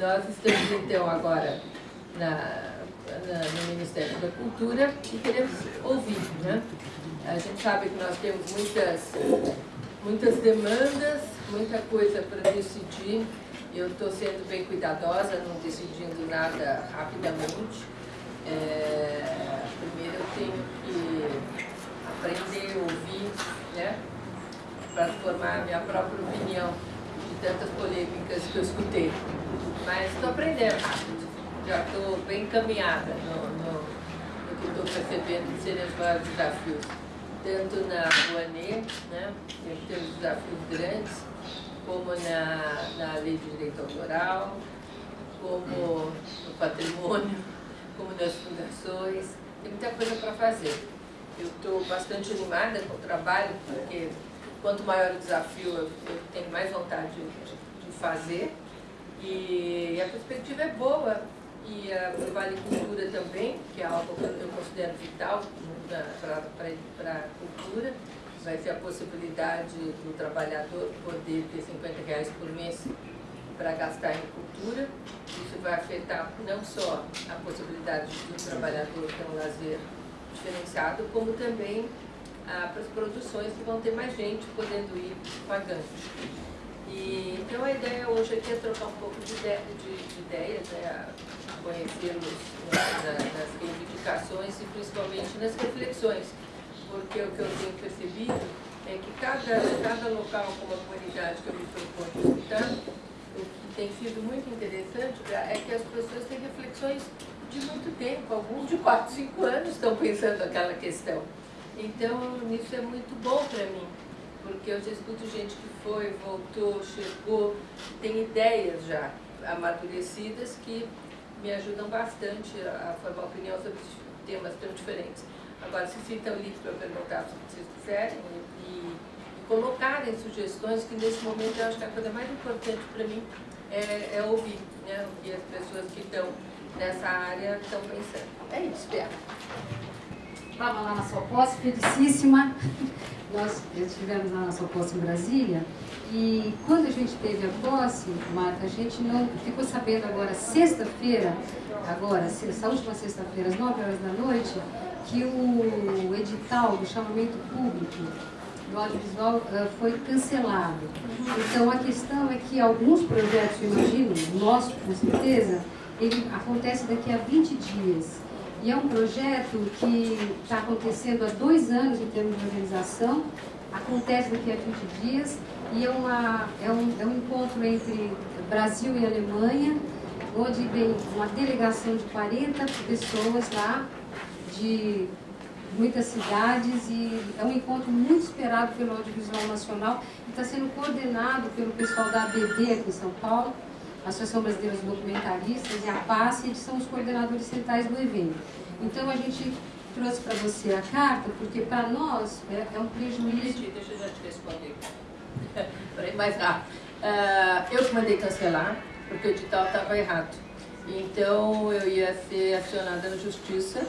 nós estamos, então, agora na, na, no Ministério da Cultura e queremos ouvir, né? A gente sabe que nós temos muitas, muitas demandas, muita coisa para decidir. Eu estou sendo bem cuidadosa, não decidindo nada rapidamente. É, primeiro eu tenho que aprender a ouvir, né? Para formar a minha própria opinião de tantas polêmicas que eu escutei. Mas estou aprendendo já estou bem encaminhada no, no, no que estou percebendo de serem os maiores desafios tanto na Rouanet, né, que tem os desafios grandes, como na, na lei de direito autoral, como no patrimônio, como nas fundações. Tem muita coisa para fazer. Eu estou bastante animada com o trabalho, porque quanto maior o desafio, eu, eu tenho mais vontade de, de fazer. E a perspectiva é boa, e a Vale Cultura também, que é algo que eu considero vital para a cultura, vai ser a possibilidade do trabalhador poder ter 50 reais por mês para gastar em cultura. Isso vai afetar não só a possibilidade do trabalhador ter um lazer diferenciado, como também ah, para as produções que vão ter mais gente podendo ir pagando. E, então a ideia hoje aqui é trocar um pouco de, de, de ideias, né, conhecê-los nas reivindicações e principalmente nas reflexões, porque o que eu tenho percebido é que cada, cada local, como a comunidade que eu me proponho escutar, o que tem sido muito interessante é que as pessoas têm reflexões de muito tempo, alguns de 4, 5 anos estão pensando aquela questão. Então, isso é muito bom para mim, porque eu já escuto gente que foi, voltou, chegou, tem ideias já amadurecidas que me ajudam bastante a formar opinião sobre temas tão diferentes. Agora, se sintam livres para perguntar se vocês quiserem e, e, colocarem sugestões, que nesse momento eu acho que a coisa mais importante para mim é, é, ouvir né, o que as pessoas que estão nessa área estão pensando. É isso, Bia. Estava lá na sua posse, felicíssima. Nós estivemos na sua posse em Brasília e quando a gente teve a posse, Marta, a gente não ficou sabendo agora, sexta-feira, agora, essa última sexta-feira, às 9 horas da noite, que o edital do chamamento público do audiovisual uh, foi cancelado. Então a questão é que alguns projetos, eu imagino, nosso com certeza, ele acontece daqui a 20 dias. E é um projeto que está acontecendo há dois anos em termos de organização, acontece daqui a 20 dias, e é, uma, é, um, é um encontro entre Brasil e Alemanha, onde vem uma delegação de 40 pessoas lá, de muitas cidades, e é um encontro muito esperado pelo Audiovisual Nacional, e está sendo coordenado pelo pessoal da ABD aqui em São Paulo, Associação Brasileira de Documentaristas, e a PAS, eles são os coordenadores centrais do evento. Então a gente trouxe para você a carta, porque para nós é, é um prejuízo... Deixa eu já te responder. Peraí, mais rápido. Uh, eu que mandei cancelar, porque o edital estava errado. Então eu ia ser acionada na justiça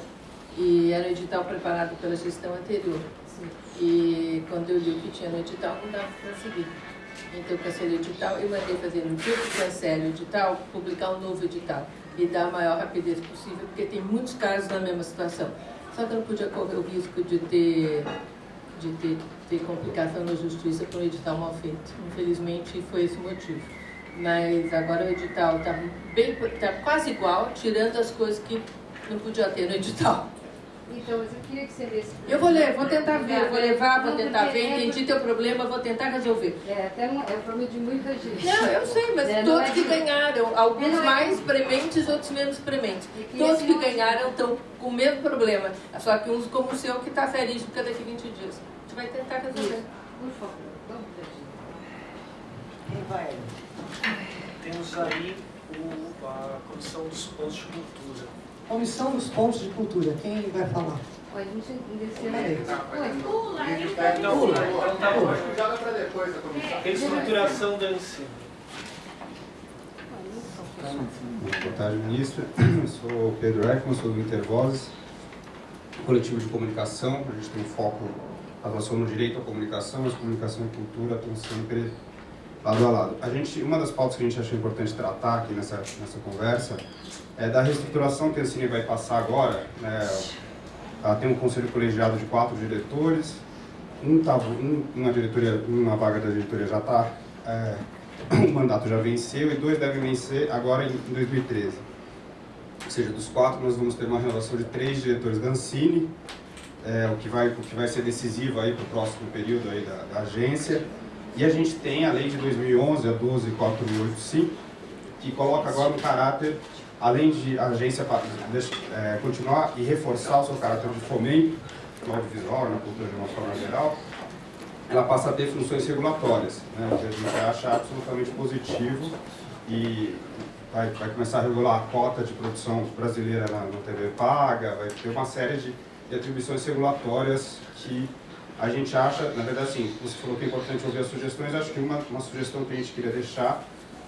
e era um edital preparado pela gestão anterior. Sim. E quando eu li o que tinha no edital, não dava para seguir. Então cancelei o edital e mandei fazer no dia que cancele o edital, publicar um novo edital e dar a maior rapidez possível, porque tem muitos casos na mesma situação. Só que eu não podia correr o risco de ter, de ter ter complicação na justiça por um edital mal feito. Infelizmente, foi esse o motivo. Mas agora o edital está tá quase igual, tirando as coisas que não podia ter no edital. Então, mas eu queria que você lesse. Eu vou ler, vou tentar ver, vou levar, vou tentar ver, é entendi teu problema, vou tentar resolver. É, até um, é o problema de muita gente. Não, eu sei, mas é, todos é que ganharam, alguns é mais prementes, outros menos prementes. Todos que ganharam estão com o mesmo problema, só que uns como o seu que está feliz porque daqui 20 dias gente vai tentar resolver. Por favor, vamos Quem vai? Temos aí o, a Comissão dos Pontos de Cultura. Comissão dos Pontos de Cultura, quem vai falar? Oi, a gente desceu aí. Oi, pula. Não, pula. Pula. Joga para depois a comissão. Reestruturação da ensino. Boa tarde, ministro. Eu sou Pedro Ekman, sou do Intervozes, coletivo de comunicação. A gente tem um foco atuação no direito à comunicação, mas comunicação e cultura estão sempre lado a lado. A gente, uma das pautas que a gente achou importante tratar aqui nessa, nessa conversa é da reestruturação que a Cine vai passar agora. Né? Ela tem um conselho colegiado de quatro diretores, um, tá, um uma, diretoria, uma vaga da diretoria já está, é, o mandato já venceu e dois devem vencer agora em 2013. Ou seja, dos quatro nós vamos ter uma renovação de três diretores da Ancine, é, o, que vai, o que vai ser decisivo para o próximo período aí da, da agência. E a gente tem a lei de 2011, a 12485, que coloca agora um caráter, além de a agência é, continuar e reforçar o seu caráter de fomento no audiovisual, na cultura de uma forma geral, ela passa a ter funções regulatórias, né, que a gente acha absolutamente positivo e vai, vai começar a regular a cota de produção brasileira na, na TV paga, vai ter uma série de, de atribuições regulatórias que a gente acha, na verdade, assim, você falou que é importante ouvir as sugestões, acho que uma, uma sugestão que a gente queria deixar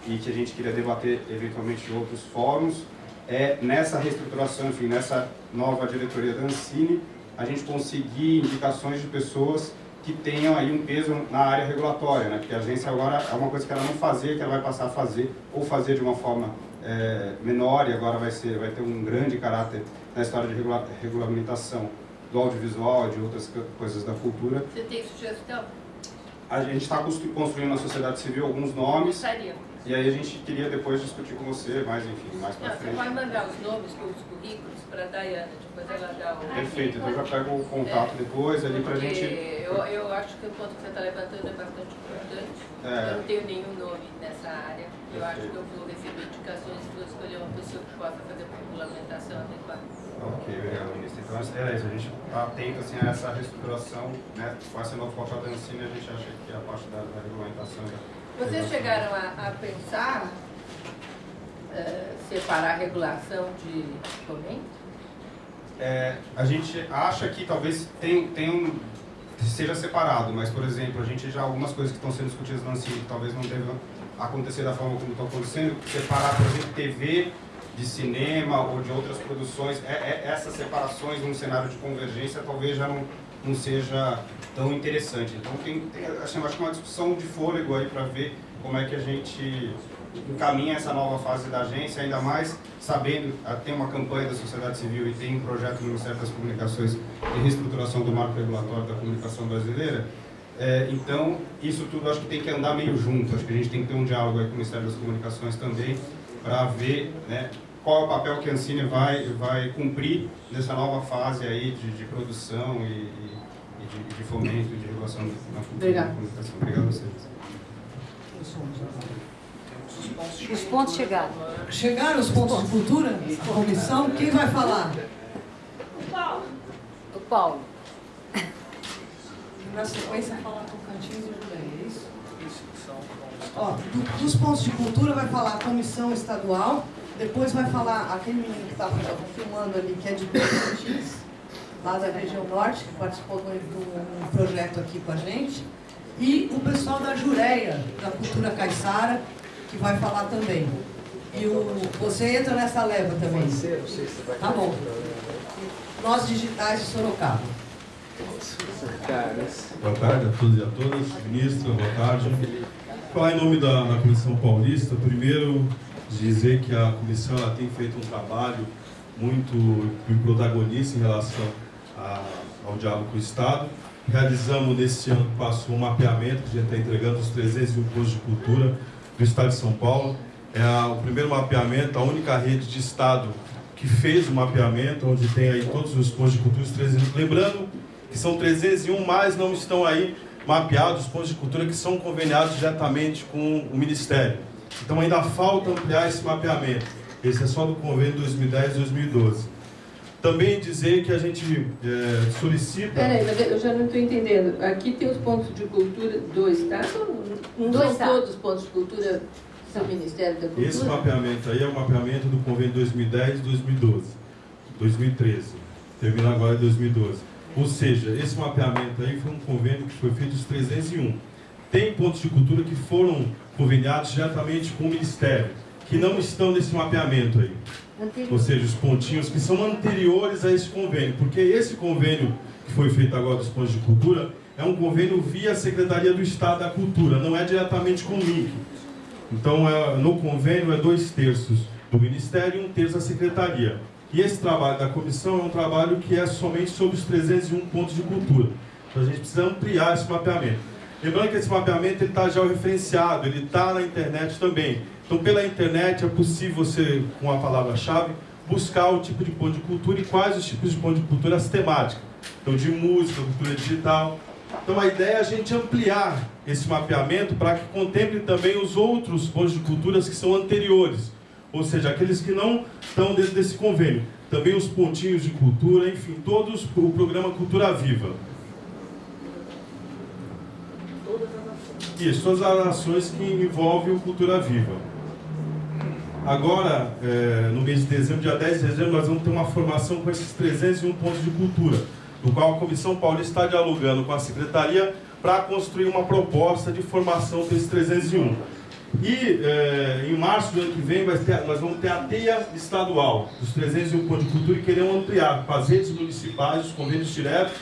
e que a gente queria debater eventualmente em outros fóruns é nessa reestruturação, enfim, nessa nova diretoria da Ancine, a gente conseguir indicações de pessoas que tenham aí um peso na área regulatória, né? porque a agência agora é uma coisa que ela não fazia, que ela vai passar a fazer, ou fazer de uma forma é, menor, e agora vai, ser, vai ter um grande caráter na história de regula regulamentação do audiovisual, de outras coisas da cultura. Você tem sugestão? A gente está construindo na sociedade civil alguns nomes. Gostaria. E aí a gente queria depois discutir com você, mais enfim, mais para frente. Você pode mandar os nomes os currículos para a Dayana, depois ela dá o... Perfeito, então eu já pego o contato é, depois ali para a gente... Eu, eu acho que o ponto que você está levantando é bastante importante. É. Eu não tenho nenhum nome nessa área. Eu Perfeito. acho que eu vou receber indicações e vou escolher uma pessoa que possa fazer uma regulamentação adequada. Ok, obrigado, ministro. Então é isso, a gente está atento assim, a essa reestruturação, né? com essa nova pauta da ensino, a gente acha que a parte da, da regulamentação... Da vocês chegaram a, a pensar uh, separar a regulação de fomento? É, a gente acha que talvez tem, tem um, seja separado, mas, por exemplo, a gente já algumas coisas que estão sendo discutidas no ANSI que talvez não devam acontecer da forma como estão acontecendo, separar, por exemplo, TV de cinema ou de outras produções, é, é, essas separações num cenário de convergência talvez já não, não seja tão interessante. Então tem, tem assim, acho que é uma discussão de fôlego aí para ver como é que a gente encaminha essa nova fase da agência, ainda mais sabendo, ah, tem uma campanha da sociedade civil e tem um projeto do Ministério das Comunicações de reestruturação do marco regulatório da comunicação brasileira, é, então, isso tudo acho que tem que andar meio junto, acho que a gente tem que ter um diálogo com o Ministério das Comunicações também, para ver né, qual é o papel que a Ancine vai, vai cumprir nessa nova fase aí de, de produção e, e de, de fomento e de regulação na cultura comunicação. Obrigado a vocês. Os pontos chegaram. Chegaram os pontos de cultura? Comissão, quem vai falar? O Paulo. O Paulo. Na sequência, falar Tocantins e Judeia, é isso? Ó, do, dos pontos de cultura vai falar a comissão estadual, depois vai falar aquele menino que estava filmando ali, que é de Tocantins, lá da região norte, que participou de um projeto aqui com a gente, e o pessoal da Jureia, da Cultura Caiçara, que vai falar também. E o, você entra nessa leva também. Tá bom. Nós digitais de Sorocaba. Boa tarde a todos e a todas. Ministra, boa tarde. Falar em nome da, da Comissão Paulista, primeiro dizer que a comissão ela tem feito um trabalho muito protagonista em relação a, ao diálogo com o Estado. Realizamos nesse ano que passou um mapeamento, que a gente está entregando os 301 postos de cultura do Estado de São Paulo. É a, o primeiro mapeamento, a única rede de Estado que fez o mapeamento, onde tem aí todos os postos de cultura, os 300. Lembrando que são 301, mas não estão aí mapeados os postos de cultura que são conveniados diretamente com o Ministério. Então ainda falta ampliar esse mapeamento. Esse é só do convênio 2010 e 2012. Também dizer que a gente é, solicita... Peraí, eu já não estou entendendo. Aqui tem os pontos de cultura do Estado? Não do são todos os pontos de cultura do Ministério da Cultura? Esse mapeamento aí é o mapeamento do convênio 2010 e 2012. 2013. Termina agora em 2012. Ou seja, esse mapeamento aí foi um convênio que foi feito dos 301. Tem pontos de cultura que foram conveniados diretamente com o Ministério, que não estão nesse mapeamento aí. Anterior. Ou seja, os pontinhos que são anteriores a esse convênio, porque esse convênio que foi feito agora dos pontos de cultura é um convênio via Secretaria do Estado da Cultura, não é diretamente com o link. Então, é, no convênio é dois terços do Ministério e um terço da Secretaria. E esse trabalho da comissão é um trabalho que é somente sobre os 301 pontos de cultura. Então, a gente precisa ampliar esse mapeamento. Lembrando que esse mapeamento está já referenciado, ele está na internet também. Então, pela internet é possível você, com a palavra-chave, buscar o tipo de ponto de cultura e quais os tipos de ponto de cultura as temáticas. Então, de música, cultura digital. Então, a ideia é a gente ampliar esse mapeamento para que contemple também os outros pontos de culturas que são anteriores, ou seja, aqueles que não estão dentro desse convênio. Também os pontinhos de cultura, enfim, todos o programa Cultura Viva. Isso, todas as ações que envolvem o Cultura Viva. Agora, é, no mês de dezembro, dia 10 de dezembro, nós vamos ter uma formação com esses 301 pontos de cultura, no qual a Comissão Paulista está dialogando com a Secretaria para construir uma proposta de formação desses 301. E é, em março do ano que vem ter, nós vamos ter a teia estadual dos 301 pontos de cultura e queremos ampliar com as redes municipais, os convênios diretos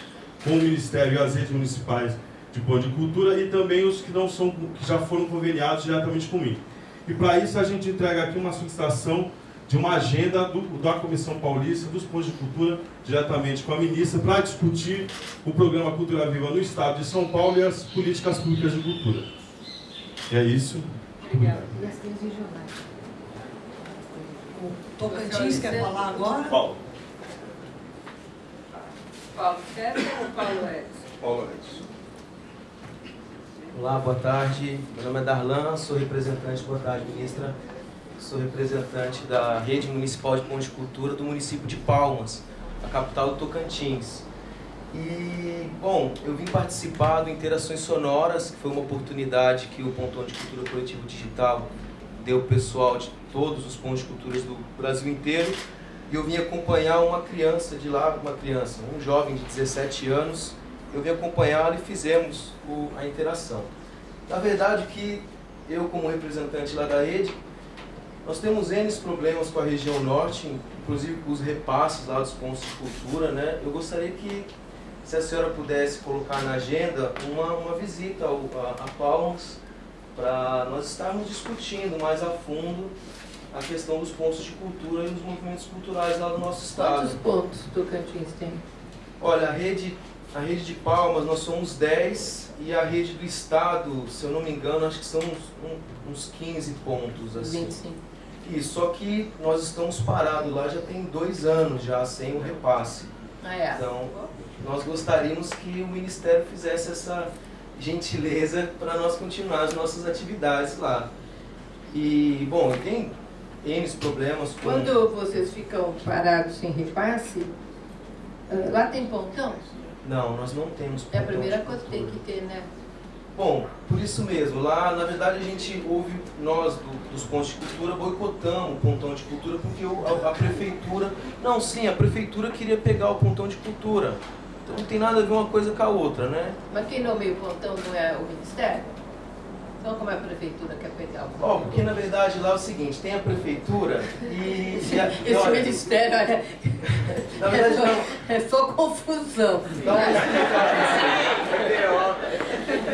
com o Ministério e as redes municipais de ponto de cultura e também os que não são, que já foram conveniados diretamente comigo. E para isso a gente entrega aqui uma solicitação de uma agenda do, da Comissão Paulista dos Pontos de Cultura, diretamente com a ministra, para discutir o programa Cultura Viva no Estado de São Paulo e as políticas públicas de cultura. É isso. Obrigada. E as regionais? O Tocantins quer falar agora? Paulo. Paulo César ou Paulo Edson? Paulo Edson. Olá, boa tarde. Meu nome é Darlan, sou representante, boa tarde, ministra. Sou representante da Rede Municipal de Ponte de Cultura do município de Palmas, a capital do Tocantins. E, bom, eu vim participar do Interações Sonoras, que foi uma oportunidade que o Pontão de Cultura Coletivo Digital deu pessoal de todos os pontos de culturas do Brasil inteiro. E eu vim acompanhar uma criança de lá, uma criança, um jovem de 17 anos, eu vim acompanhá-lo e fizemos o, a interação. Na verdade que eu como representante lá da rede, nós temos N problemas com a região norte, inclusive com os repasses lá dos pontos de cultura, né? Eu gostaria que, se a senhora pudesse colocar na agenda, uma, uma visita ao, a, a Palmas, para nós estarmos discutindo mais a fundo a questão dos pontos de cultura e dos movimentos culturais lá do nosso estado. Quantos pontos Tocantins tem? Olha, a rede a rede de Palmas, nós somos 10 e a rede do Estado, se eu não me engano, acho que são uns, uns 15 pontos. Assim. 25. Isso, só que nós estamos parados lá já tem dois anos já sem o repasse. Ah, é. Então, nós gostaríamos que o Ministério fizesse essa gentileza para nós continuar as nossas atividades lá. E, bom, tem N problemas com... Quando vocês ficam parados sem repasse, ah, lá tem pontão? Não, nós não temos. É a primeira coisa que tem que ter, né? Bom, por isso mesmo, lá na verdade a gente ouve, nós do, dos pontos de cultura boicotamos o pontão de cultura porque o, a, a, prefeitura, não sim, a prefeitura queria pegar o pontão de cultura, então não tem nada a ver uma coisa com a outra, né? Mas quem nomeia o pontão não é o Ministério? Então como é a prefeitura quer pegar o pontão? Ó, oh, porque na verdade lá é o seguinte, tem a prefeitura e... e a, Esse olha, Ministério é... Na verdade, é, só, é só confusão. Então,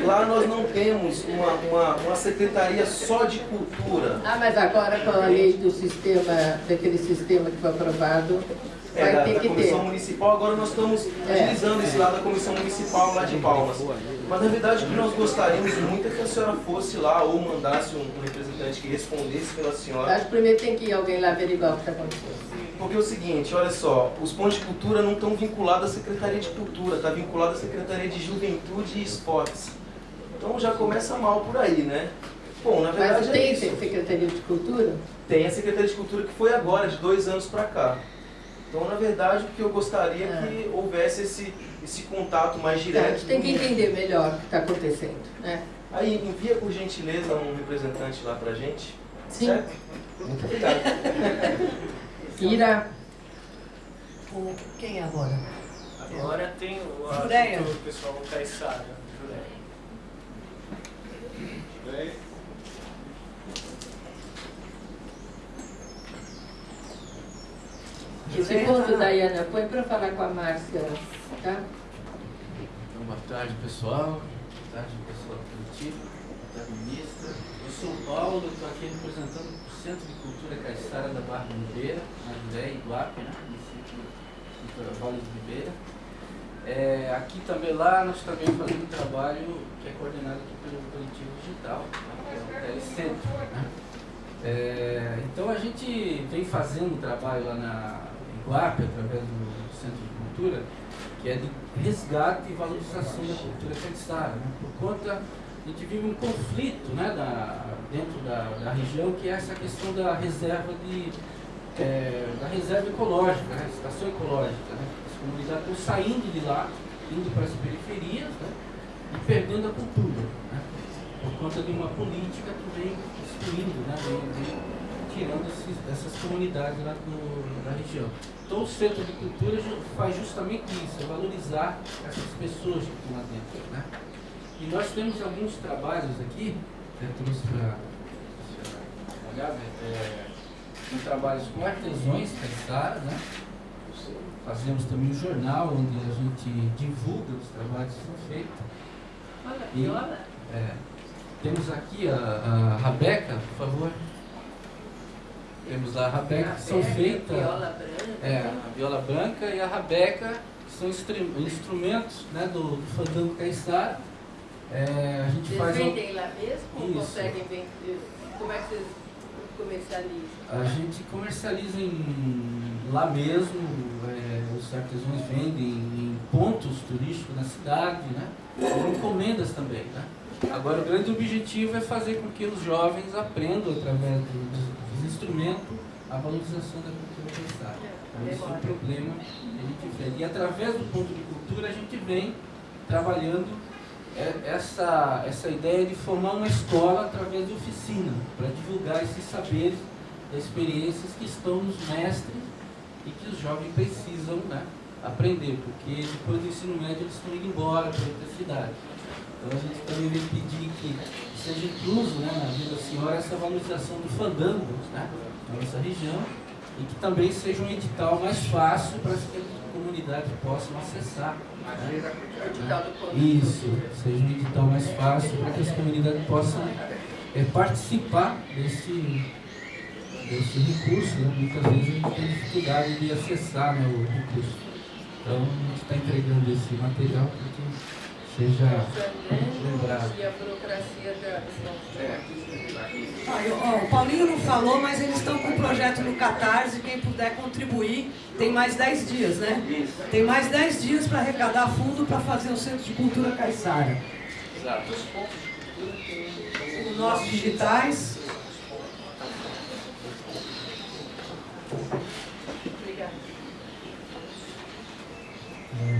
Lá nós não temos uma, uma, uma secretaria só de cultura. Ah, mas agora com a lei do sistema, daquele sistema que foi aprovado, é, vai da, ter da que comissão ter. municipal, agora nós estamos É. utilizando esse lado da comissão municipal lá de Palmas. Mas na verdade o que nós gostaríamos muito é que a senhora fosse lá ou mandasse um, um representante que respondesse pela senhora. Acho que primeiro tem que ir alguém lá averiguar o que está acontecendo. Porque é o seguinte, olha só, os pontos de cultura não estão vinculados à Secretaria de Cultura, está vinculado à Secretaria de Juventude e Esportes. Então já começa mal por aí, né? Bom, na verdade Mas é tem isso. Secretaria de Cultura? Tem a Secretaria de Cultura que foi agora, de dois anos para cá. Então, na verdade, o que eu gostaria é que houvesse esse, esse contato mais Tá, a direto. gente tem que entender melhor o que está acontecendo. Né? Aí, envia por gentileza um representante lá pra gente. Sim. Certo? Muito obrigado. Ira, O, quem é agora? Agora tem o, a, Jureia. o pessoal Caissara. Esse ponto, Dayana, põe para falar com a Márcia, tá? Boa tarde, pessoal. Boa tarde, pessoal coletivo. Boa tarde, ministra. Eu sou o Paulo, estou aqui representando o Centro de Cultura Caiçara da Barra de Ribeira, na Judéia Iguape, né? município de Vale de Ribeira. É, aqui também, lá, nós também fazemos um trabalho que é coordenado aqui pelo coletivo digital, né? que é o Telecentro. Né? É, então a gente vem fazendo um trabalho lá na Iguape, através do Centro de Cultura, que é de resgate e valorização da cultura caiçara, né? por conta a gente vive um conflito né, da, dentro da, da, região que é essa questão da reserva de é, da reserva ecológica, né, estação ecológica. Né? As comunidades estão saindo de lá, indo para as periferias né, e perdendo a cultura, por conta de uma política que vem destruindo, né, vem, vem tirando esses, essas comunidades lá do, da região. Então o Centro de Cultura faz justamente isso, é valorizar essas pessoas que estão lá dentro. Né? E nós temos alguns trabalhos aqui, eu trouxe para olhar, né? é, trabalhos com artesãos caiçara, né? Fazemos também um jornal onde a gente divulga os trabalhos que são feitos. Olha, e, olha. É, temos aqui a, a Rabeca, por favor. Temos a rabeca que são feitas. Viola branca. É, a viola branca e a rabeca, que são instrumentos né, do, do fandango caiçara. É, a gente vocês faz. vendem lá mesmo ou conseguem vender? Como é que vocês comercializam? A gente comercializa em, lá mesmo, é, os artesãos vendem em pontos turísticos na cidade, né? Ou encomendas também, né? Agora o grande objetivo é fazer com que os jovens aprendam através dos, instrumento a valorização da cultura caiçara. Então, esse é um problema que a gente vê. E através do ponto de cultura a gente vem trabalhando essa, essa ideia de formar uma escola através de oficina, para divulgar esses saberes, experiências que estão nos mestres e que os jovens precisam né, aprender, porque depois do ensino médio eles estão indo embora para outra cidade. Então a gente também vem pedir que seja incluso né, na vida da senhora essa valorização do fandango né, na nossa região e que também seja um edital mais fácil para que a comunidade possa acessar. Né? Isso, seja um edital mais fácil para que as comunidades possam é, participar desse, desse recurso. Né? Muitas vezes a gente tem dificuldade de acessar né, o recurso. Então a gente está entregando esse material porque seja lembrado. E a burocracia da... Ah, eu, ó, o Paulinho não falou, mas eles estão com um projeto no Catarse, quem puder contribuir, tem mais 10 dias, né? Tem mais 10 dias para arrecadar fundo para fazer o Centro de Cultura Caiçara. Exato. Os nossos digitais.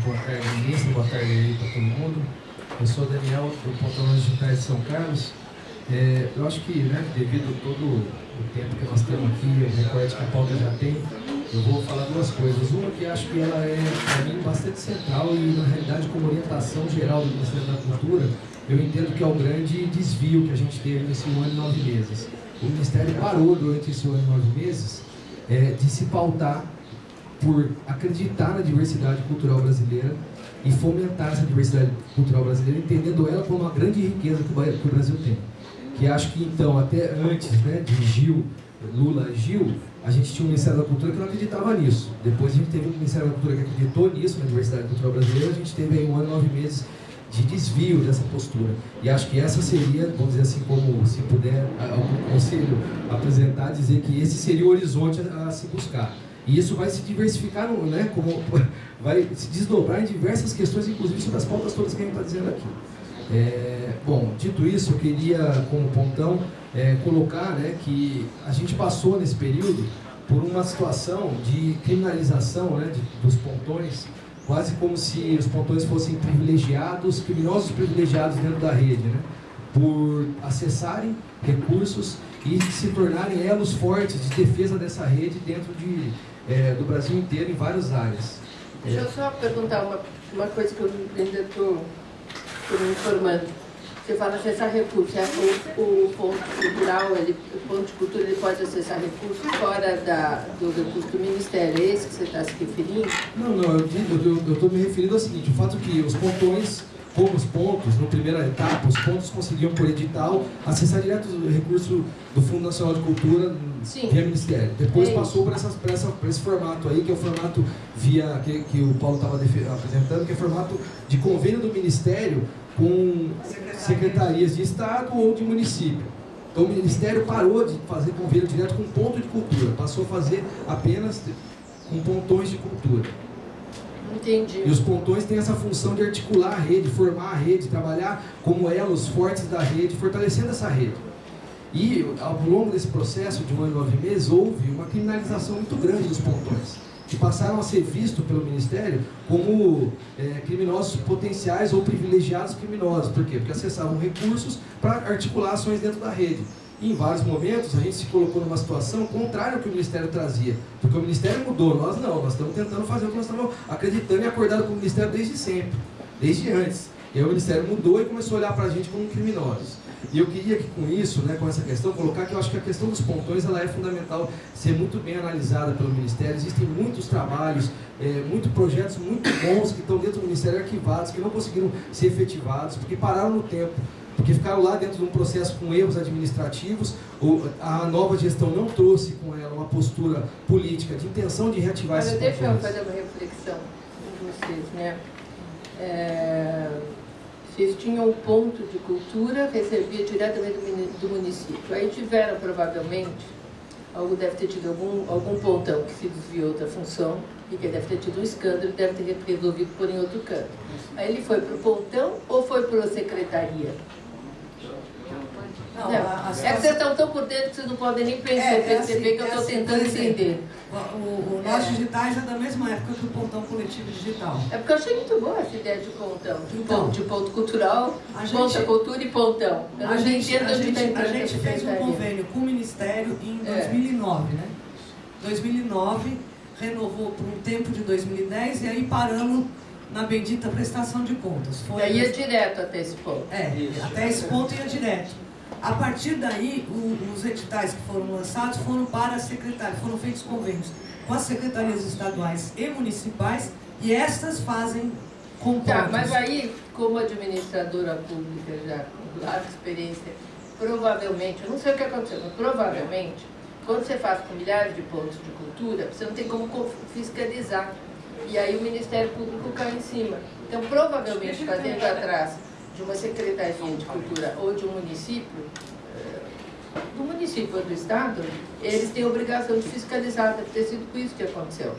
Boa tarde, ministro, boa tarde aí para todo mundo. Eu sou o Daniel, do Pontão Digitais de São Carlos. É, eu acho que, né, devido a todo o tempo que nós temos aqui, o recorte que a pauta já tem, eu vou falar duas coisas. Uma que acho que ela é, para mim, bastante central e, na realidade, como orientação geral do Ministério da Cultura, eu entendo que é um grande desvio que a gente teve nesse ano e nove meses. O Ministério parou durante esse ano e nove meses é, de se pautar por acreditar na diversidade cultural brasileira e fomentar essa diversidade cultural brasileira, entendendo ela como uma grande riqueza que o Brasil tem. Que acho que então, até antes né, de Gil, Lula Gil, a gente tinha um Ministério da Cultura que não acreditava nisso. Depois a gente teve um Ministério da Cultura que acreditou nisso, na diversidade cultural brasileira, a gente teve aí um ano, nove meses de desvio dessa postura. E acho que essa seria, vamos dizer assim, como se puder algum conselho apresentar, dizer que esse seria o horizonte a, a se buscar. E isso vai se diversificar, né, como, vai se desdobrar em diversas questões, inclusive sobre as pautas todas que a gente está dizendo aqui. É, bom, dito isso, eu queria, como pontão, é, colocar né, que a gente passou nesse período por uma situação de criminalização né, de, dos pontões, quase como se os pontões fossem privilegiados, criminosos privilegiados dentro da rede, né, por acessarem recursos e se tornarem elos fortes de defesa dessa rede dentro de é, do Brasil inteiro em várias áreas. Deixa eu só perguntar uma, uma coisa que eu ainda estou me informando. Você fala acessar recursos, é, o, o ponto cultural, ele, o ponto de cultura, ele pode acessar recursos fora da, do recurso do Ministério, é esse que você está se referindo? Não, não, eu estou me referindo ao seguinte, o fato que os pontões como os pontos, na primeira etapa, os pontos conseguiam, por edital, acessar direto o recurso do Fundo Nacional de Cultura Sim. via Ministério. Depois É passou por, essa, por esse formato aí, que é o formato via que, que o Paulo estava apresentando, que é o formato de convênio do Ministério com secretarias de Estado ou de município. Então o Ministério parou de fazer convênio direto com ponto de cultura, passou a fazer apenas com pontões de cultura. Entendi. E os pontões têm essa função de articular a rede, formar a rede, trabalhar como elos fortes da rede, fortalecendo essa rede. E ao longo desse processo de um ano e nove meses, houve uma criminalização muito grande dos pontões, que passaram a ser vistos pelo Ministério como é, criminosos potenciais ou privilegiados criminosos. Por quê? Porque acessavam recursos para articular ações dentro da rede. Em vários momentos a gente se colocou numa situação contrária ao que o Ministério trazia. Porque o Ministério mudou, nós não, nós estamos tentando fazer o que nós estamos acreditando e acordado com o Ministério desde sempre, desde antes. E aí o Ministério mudou e começou a olhar para a gente como criminosos. E eu queria que com isso, né, com essa questão, colocar que eu acho que a questão dos pontões ela é fundamental ser muito bem analisada pelo Ministério. Existem muitos trabalhos, é, muitos projetos muito bons que estão dentro do Ministério arquivados, que não conseguiram ser efetivados, porque pararam no tempo porque ficaram lá dentro de um processo com erros administrativos, a nova gestão não trouxe com ela uma postura política de intenção de reativar Olha, esses deixa eu fazer uma reflexão com vocês, né? É, vocês tinham um ponto de cultura, recebia diretamente do município. Aí tiveram, provavelmente, algo deve ter tido algum, algum pontão que se desviou da função e que deve ter tido um escândalo, deve ter resolvido por em outro canto. Aí ele foi para o pontão ou foi para a secretaria? Não, Não, a- a é que vocês estão tão por dentro que vocês não podem nem pensar, É, é perceber assim, que eu é estou assim, tentando exemplo, entender. O, o, o Nós Digitais é da mesma época que o Pontão Coletivo Digital. É porque eu achei muito boa essa ideia de pontão, de, Então, ponto, de ponto cultural, a ponta gente- cultura e pontão. Eu A gente, a gente, a gente fez um convênio com o Ministério em É. 2009, né? 2009, renovou por um tempo de 2010 e aí paramos na bendita prestação de contas. E aí ia direto até esse ponto. É, até esse ponto ia direto. A partir daí, o- os editais que foram lançados foram para a secretaria, foram feitos convênios com as secretarias estaduais e municipais e estas fazem com Tá, mas aí, como administradora pública já com larga experiência, provavelmente, eu não sei o que aconteceu, mas provavelmente, quando você faz com milhares de pontos de cultura, você não tem como co- fiscalizar. E aí o Ministério Público cai em cima. Então, provavelmente, fazendo atrás de uma secretaria de cultura ou de um município, eh, do município ou do Estado, eles têm a obrigação de fiscalizar, deve ter sido com isso que aconteceu.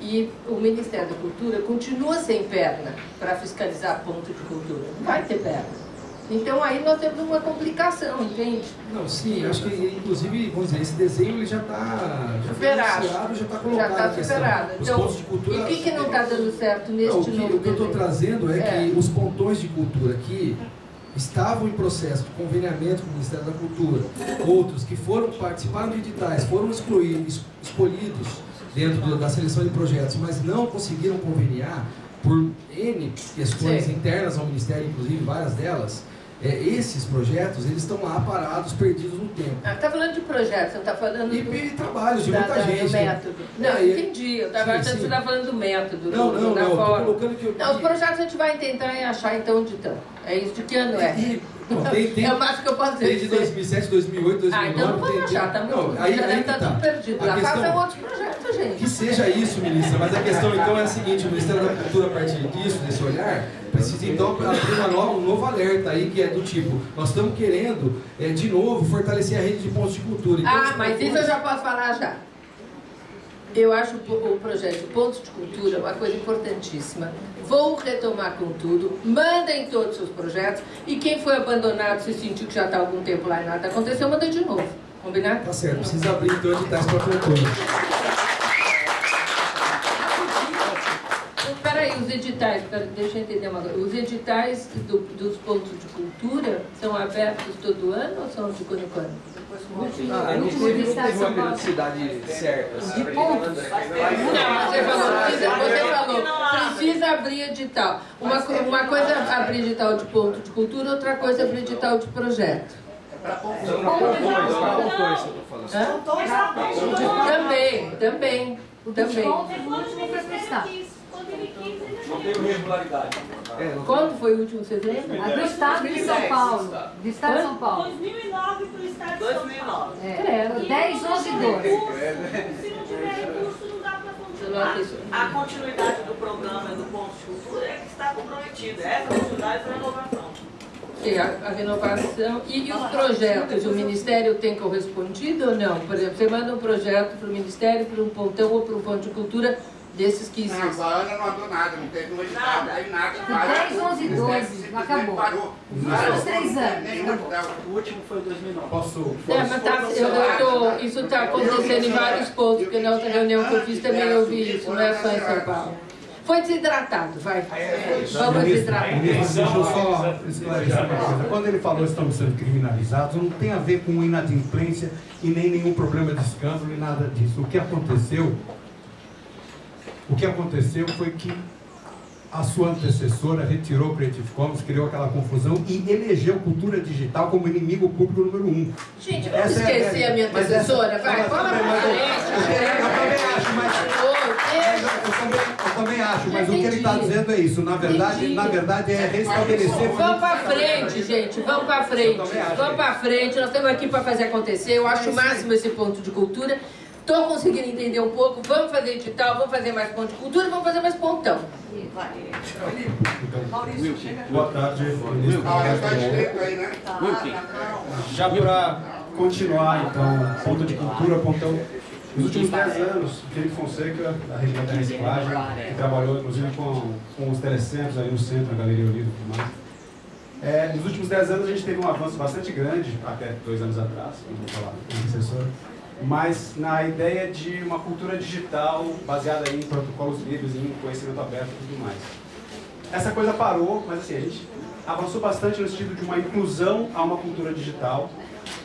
E o Ministério da Cultura continua sem perna para fiscalizar ponto de cultura. Não vai ter perna. Então aí nós temos uma complicação, entende? Não, sim, acho que inclusive, vamos dizer, esse desenho ele já está já Superado. já está Já colocado está a questão. superado. Então, cultura. e o que, que não está dando certo neste Não, o que, novo o que eu estou trazendo é, É. que os pontões de cultura que estavam em processo de conveniamento com o Ministério da Cultura, outros que foram participaram de editais, foram excluídos, es- escolhidos dentro da seleção de projetos, mas não conseguiram conveniar por N questões Sim. internas ao Ministério, inclusive várias delas, é, esses projetos eles estão lá parados, perdidos no tempo. Ah, está falando de projetos, você está falando E, do, e trabalhos de da- muita da- gente. do né? método. Não, É, entendi. Eu estava Sim, estava falando do método, Não, do, não, não, tô forma. colocando que eu- Não, os projetos a gente vai tentar achar então onde estão. É isso, de que ano é? E- não, tem, tem, É o máximo que eu posso dizer. 2007, 2008, 2009. Ah, então não vamos achar, tá não, muito. aí, aí que estar tá. tudo perdido. A Lá questão- façam outros projetos, gente. Que seja isso, ministra, mas a questão então é a seguinte, o Ministério da Cultura, a partir disso, desse olhar, precisa então abrir nova, um novo alerta aí, que é do tipo, nós estamos querendo, é, de novo, fortalecer a rede de pontos de cultura. Então, Ah, mas isso eu já posso falar já. Eu acho o projeto Pontos de Cultura uma coisa importantíssima. Vou retomar com tudo, mandem todos os seus projetos e quem foi abandonado, se sentiu que já está algum tempo lá e nada aconteceu, manda de novo. Combinado? Tá certo, precisa abrir então editais para cultura. Peraí, os editais, pera- deixa eu entender uma coisa. Os editais do- dos pontos de cultura são abertos todo ano ou são de quando em quando? Ah, a gente teve, não teve uma periodicidade certa. assim. De pontos? Não, você falou, precisa, você falou, precisa abrir edital. Uma, uma coisa é abrir edital de ponto de cultura, outra coisa é abrir edital de projeto. Pra pontões, pra pontões, eu tô falando. Também, também, também. foi prestar. Não tem regularidade. É, Quando foi o último, vocês lembram? A do Estado de São Paulo. Do Estado de São Paulo. 2009 para o Estado de São Paulo. É, 10, 11 e 12. Se não tiver recurso, não dá para continuar. A continuidade do programa do Ponto de Cultura é que está comprometida. Essa continuidade da renovação. Que a, a renovação e, e os projetos, o Ministério tem correspondido ou não? Por exemplo, você manda um projeto para o Ministério, para um pontão ou para um ponto de cultura desses que existem. Não, a Ana não andou nada, não teve edital, não teve nada. De 10, 11 e 12, acabou. Parou. Nos três anos. Nenhum edital. O último foi 2009. Posso? É, mas tá, eu, eu tô, isso está acontecendo em vários pontos, porque na outra reunião que eu fiz também eu vi isso, não é só em São Paulo. Foi desidratado, vai. Vamos desidratar. Deixa eu só esclarecer uma coisa. Quando ele falou que estamos sendo criminalizados, não tem a ver com inadimplência e nem nenhum problema de escândalo e nada disso. O que aconteceu, o que aconteceu foi que a sua antecessora retirou o Creative Commons, criou aquela confusão e elegeu cultura digital como inimigo público número um. Gente, vamos essa esquecer é a, minha antecessora, vai, fala pra frente. Eu também acho, mas... Eu também, eu também acho, mas o que ele está dizendo é isso. Na verdade, na verdade é restabelecer... Vamos pra frente, gente, vamos pra frente. Vamos pra frente, nós estamos aqui para fazer acontecer. Eu acho o máximo esse ponto de cultura. Estou conseguindo entender um pouco, vamos fazer edital, vamos fazer mais ponto de cultura, vamos fazer mais pontão. Maurício, Boa tarde, ministro. Já para continuar, então, ponto de cultura, pontão. Nos últimos 10 anos, Felipe Fonseca, da região da reciclagem, que trabalhou inclusive com, com os telecentros aí no centro, na Galeria Olivo e tudo mais. É, nos últimos 10 anos a gente teve um avanço bastante grande, até dois anos atrás, como vou falar com o assessor, mas na ideia de uma cultura digital baseada em protocolos livres, em conhecimento aberto e tudo mais. Essa coisa parou, mas assim, a gente avançou bastante no sentido de uma inclusão a uma cultura digital,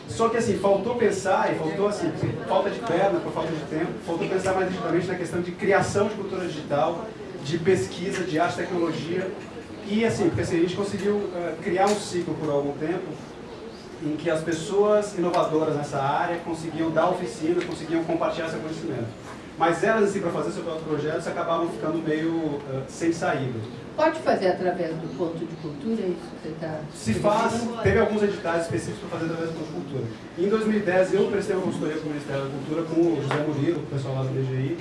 só que assim, faltou pensar, e faltou assim, falta de perna por falta de tempo, faltou pensar mais diretamente na questão de criação de cultura digital, de pesquisa, de arte e tecnologia, e assim, porque assim, a gente conseguiu uh, criar um ciclo por algum tempo em que as pessoas inovadoras nessa área conseguiam dar oficinas, conseguiam compartilhar seu conhecimento. Mas elas, assim, para fazer seus próprios projetos, acabavam ficando meio uh, sem saída. Pode fazer através do ponto de cultura, é isso que você está... Se faz, teve alguns editais específicos para fazer através do ponto de cultura. Em 2010, eu prestei uma consultoria com o Ministério da Cultura, com o José Murilo, o pessoal lá do DGI,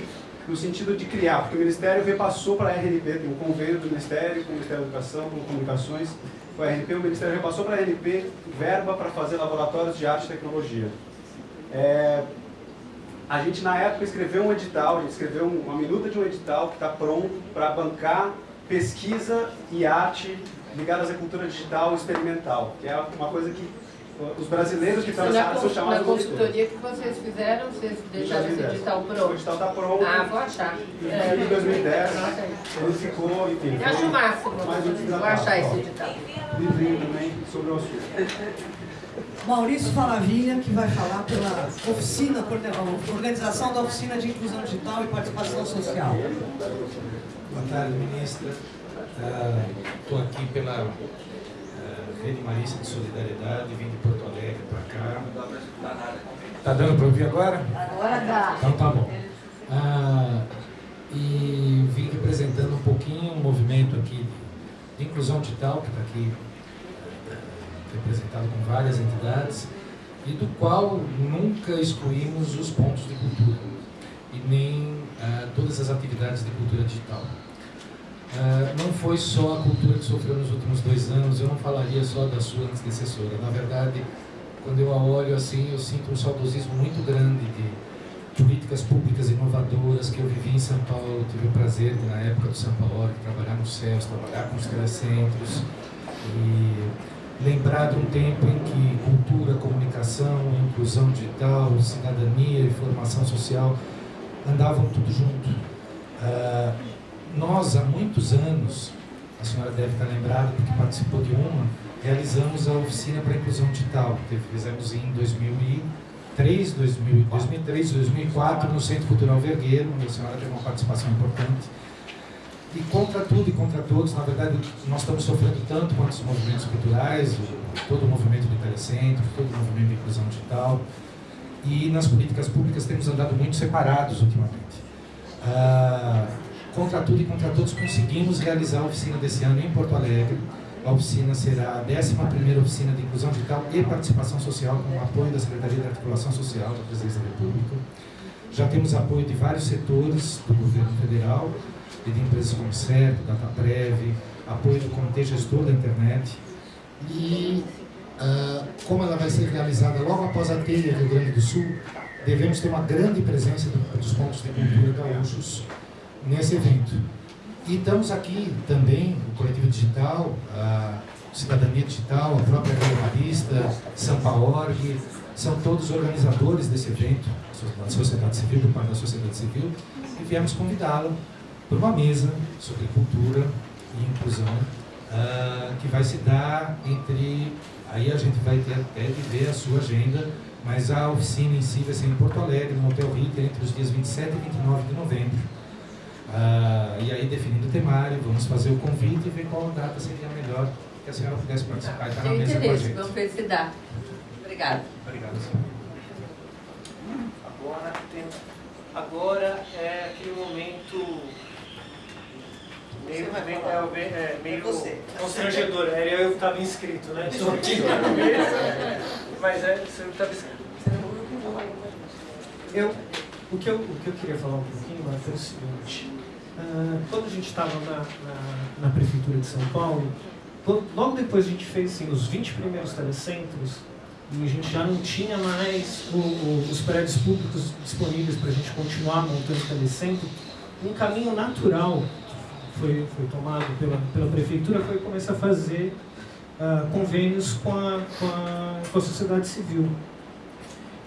no sentido de criar, porque o Ministério repassou para a RNP, tem um convênio do Ministério com o Ministério da Educação, com Comunicações, com a RNP, o Ministério repassou para a RNP verba para fazer laboratórios de arte e tecnologia. É, a gente, na época, escreveu um edital, a gente escreveu uma minuta de um edital que está pronto para bancar pesquisa e arte ligadas à cultura digital experimental, que é uma coisa que os brasileiros que estão nessa área são chamados Na consultoria que vocês fizeram, vocês deixaram esse edital pronto? O edital está pronto. Ah, vou achar. É, em 2010, ele ficou, enfim. Eu acho o máximo. Vou achar esse edital. Livrinho também sobre o assunto. Maurício Falavinha, que vai falar pela oficina, organização da Oficina de Inclusão Digital e Participação Social. Boa tarde, ministra. Estou uh, aqui pela Rede Marista de Solidariedade, vim de Porto Alegre para cá. Está dando para ouvir agora? Agora dá. Então tá bom. Uh, e vim representando um pouquinho um movimento aqui de inclusão digital, que está aqui representado com várias entidades, e do qual nunca excluímos os pontos de cultura, e nem uh, todas as atividades de cultura digital. Uh, não foi só a cultura que sofreu nos últimos dois anos, eu não falaria só da sua antecessora. Na verdade, quando eu a olho assim, eu sinto um saudosismo muito grande de políticas públicas inovadoras que eu vivi em São Paulo, tive o prazer, na época do São Paulo, de trabalhar no CELS, trabalhar com os telecentros, e lembrar de um tempo em que cultura, comunicação, inclusão digital, cidadania e formação social andavam tudo junto. Uh, nós, há muitos anos, a senhora deve estar lembrada porque participou de uma, realizamos a oficina para a inclusão digital, que fizemos em 2003, 2000, 2003, 2004, no Centro Cultural Vergueiro, onde a senhora teve uma participação importante. E contra tudo e contra todos, na verdade, nós estamos sofrendo tanto quanto os movimentos culturais, todo o movimento do telecentro, todo o movimento de inclusão digital. E nas políticas públicas temos andado muito separados ultimamente. Ah, contra tudo e contra todos, conseguimos realizar a oficina desse ano em Porto Alegre. A oficina será a 11ª oficina de inclusão digital e participação social com o apoio da Secretaria de Articulação Social da Presidência da República. Já temos apoio de vários setores do governo federal e de empresas como CERP, DataPrev, apoio do Comitê Gestor da Internet. E uh, como ela vai ser realizada logo após a telha Rio Grande do Sul, devemos ter uma grande presença dos pontos de cultura gaúchos nesse evento. E estamos aqui também, o Coletivo Digital, a Cidadania Digital, a própria Radialista, Sampaorg, são todos organizadores desse evento, da sociedade civil, do parte da sociedade civil, e viemos convidá-lo para uma mesa sobre cultura e inclusão, uh, que vai se dar entre, aí a gente vai ter até de ver a sua agenda, mas a oficina em si vai ser em Porto Alegre, no Hotel Ritter, entre os dias 27 e 29 de novembro. Uh, e aí, definindo o temário, vamos fazer o convite e ver qual data seria melhor que a senhora pudesse participar e estar na mesa com a gente. Vamos ver se dá. Obrigada. Obrigado, senhora. Agora, tem, agora é aquele momento meio, meio, é, é, meio constrangedor. Era eu que estava inscrito, né? Estou aqui na mesa, mas é você que estava inscrito. Eu, o, que eu, o que eu queria falar um pouquinho, Marta, é o seguinte. Uh, quando a gente estava na, na, na, Prefeitura de São Paulo, logo depois a gente fez assim, os 20 primeiros telecentros, e a gente já não tinha mais o, o, os prédios públicos disponíveis para a gente continuar montando telecentro, um caminho natural foi, foi tomado pela, pela prefeitura foi começar a fazer uh, convênios com a, com, a, com a sociedade civil.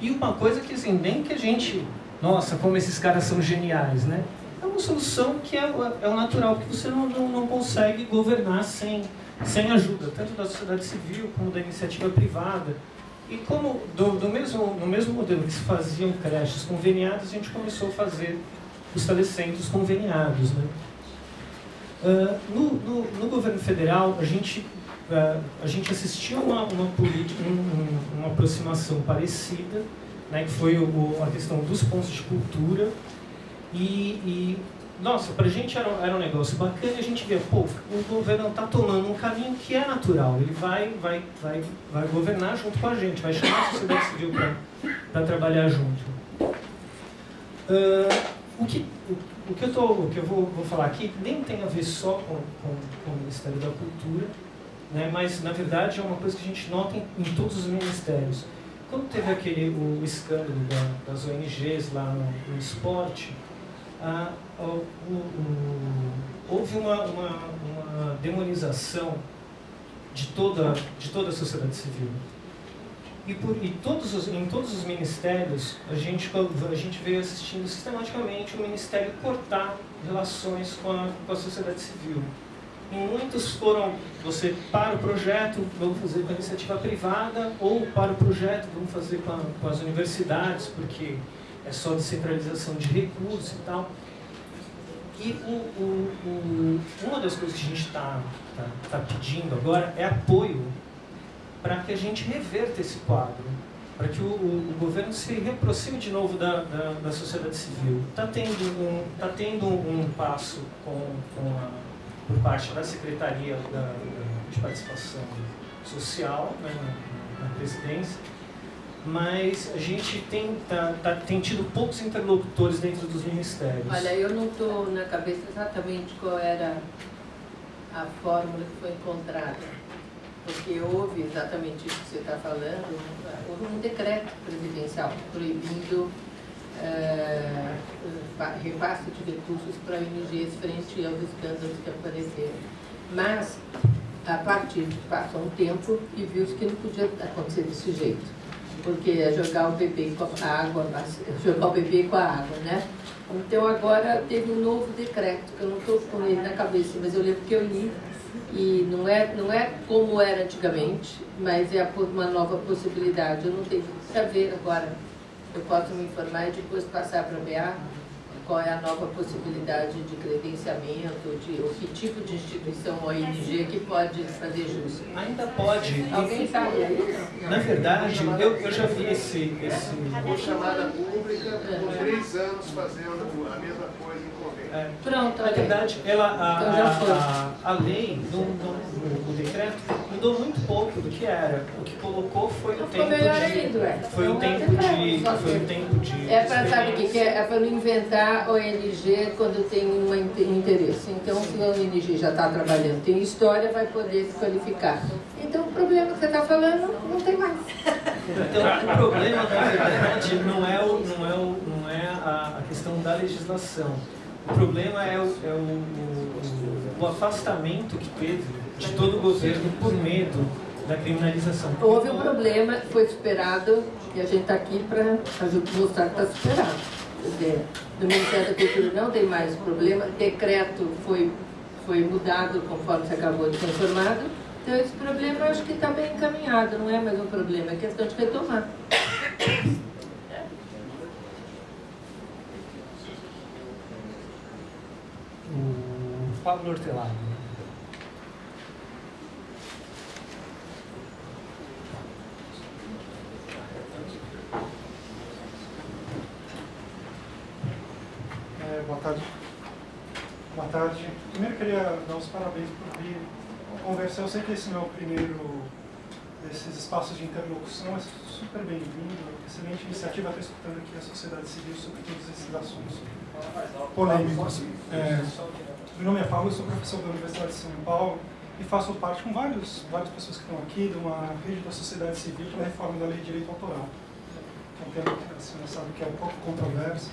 E uma coisa que assim, nem que a gente, nossa, como esses caras são geniais, né? É uma solução que é, é o natural, que você não, não, não consegue governar sem, sem ajuda, tanto da sociedade civil como da iniciativa privada. E como do, do mesmo, no mesmo modelo que se faziam creches conveniadas, a gente começou a fazer os telecentros conveniados. Né? Uh, no, no, no, governo federal, a gente, uh, a gente assistiu uma, uma, política, um, uma aproximação parecida, né, que foi o, a questão dos pontos de cultura. E, e nossa, para a gente era, era um negócio bacana e a gente via, pô, o governo está tomando um caminho que é natural, ele vai, vai, vai, vai governar junto com a gente, vai chamar a sociedade civil para trabalhar junto. Uh, o que, o, o que eu, tô, o que eu vou, vou falar aqui nem tem a ver só com, com, com o Ministério da Cultura, né, mas na verdade é uma coisa que a gente nota em, em todos os ministérios. Quando teve aquele o escândalo da, das ONGs lá no, no esporte, ah, o, houve uma, uma, uma demonização de toda, de toda a sociedade civil. E, por, e todos os, em todos os ministérios, a gente, a gente veio assistindo sistematicamente o ministério cortar relações com a, com a sociedade civil. E muitos foram, você para o projeto, vamos fazer com a iniciativa privada, ou para o projeto, vamos fazer com, a, com as universidades, porque é só descentralização de recursos e tal. E o, o, o, uma das coisas que a gente está tá, tá pedindo agora é apoio para que a gente reverta esse quadro, para que o, o, governo se reaproxime de novo da, da, da sociedade civil. Está tendo, um, tá tendo um passo com, com a, por parte da Secretaria da, de Participação Social né, na, na presidência, mas a gente tem, tá, tá, tem tido poucos interlocutores dentro dos ministérios. Olha, eu não estou na cabeça exatamente qual era a fórmula que foi encontrada porque houve exatamente isso que você está falando, houve um decreto presidencial proibindo uh, repasse de recursos para ONGs frente aos escândalos que apareceram. Mas, a partir de passou um tempo e viu-se que não podia acontecer desse jeito, porque é jogar o bebê com a água, jogar o bebê com a água, né? Então agora teve um novo decreto, que eu não estou com ele na cabeça, mas eu lembro que eu li e não é, não é como era antigamente, mas é uma nova possibilidade. Eu não tenho que saber agora. Eu posso me informar e depois passar para a BA. Qual é a nova possibilidade de credenciamento, de, ou que tipo de instituição ONG que pode fazer justo? Ainda pode. Alguém sabe aí? Na verdade, eu, eu já vi esse... esse... Uma chamada pública por três anos fazendo a mesma coisa. É. Pronto, Na verdade, ela, a, Então a, a, lei, no, no, decreto, mudou muito pouco do que era. O que colocou foi o tempo melhor de... é. Foi o tempo de... Foi o tempo de... É para sabe o que que é? É para não inventar ONG quando tem um inte- interesse. Então, se a ONG já está trabalhando, tem história, vai poder se qualificar. Então, o problema que você está falando não tem mais. Então, o problema, na verdade, não é, o, não é, o, não é a, a questão da legislação. O problema é, o, é o, o, afastamento que teve de todo o governo por medo da criminalização. Houve um problema, foi superado, e a gente está aqui para mostrar que está superado. No Ministério da Cultura não tem mais problema, decreto foi, foi mudado conforme você acabou de ser informado, então esse problema acho que está bem encaminhado, não é mais um problema, é questão de retomar. O Pablo Hortelado. É, boa tarde. Boa tarde. Primeiro queria dar os parabéns por vir conversar. Eu sei que esse não é o primeiro desses espaços de interlocução, é super bem-vindo. Excelente iniciativa. Estou escutando aqui a sociedade civil sobre todos esses assuntos polêmicos. É, meu nome é Paulo, sou professor da Universidade de São Paulo e faço parte com vários, várias pessoas que estão aqui de uma rede da sociedade civil para a reforma da lei de direito autoral. É um tema que a senhora sabe que é um pouco controverso.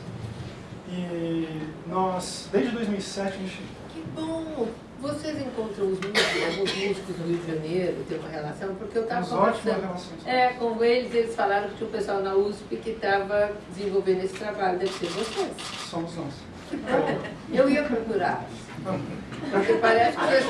E nós, desde 2007, a gente... Que bom! Vocês encontram os músicos, alguns músicos no Rio de Janeiro, tem uma relação? Porque eu estava conversando é, com eles, eles falaram que tinha um pessoal na USP que estava desenvolvendo esse trabalho, deve ser vocês. Somos nós. Que bom! Eu ia procurar. Porque parece que vocês,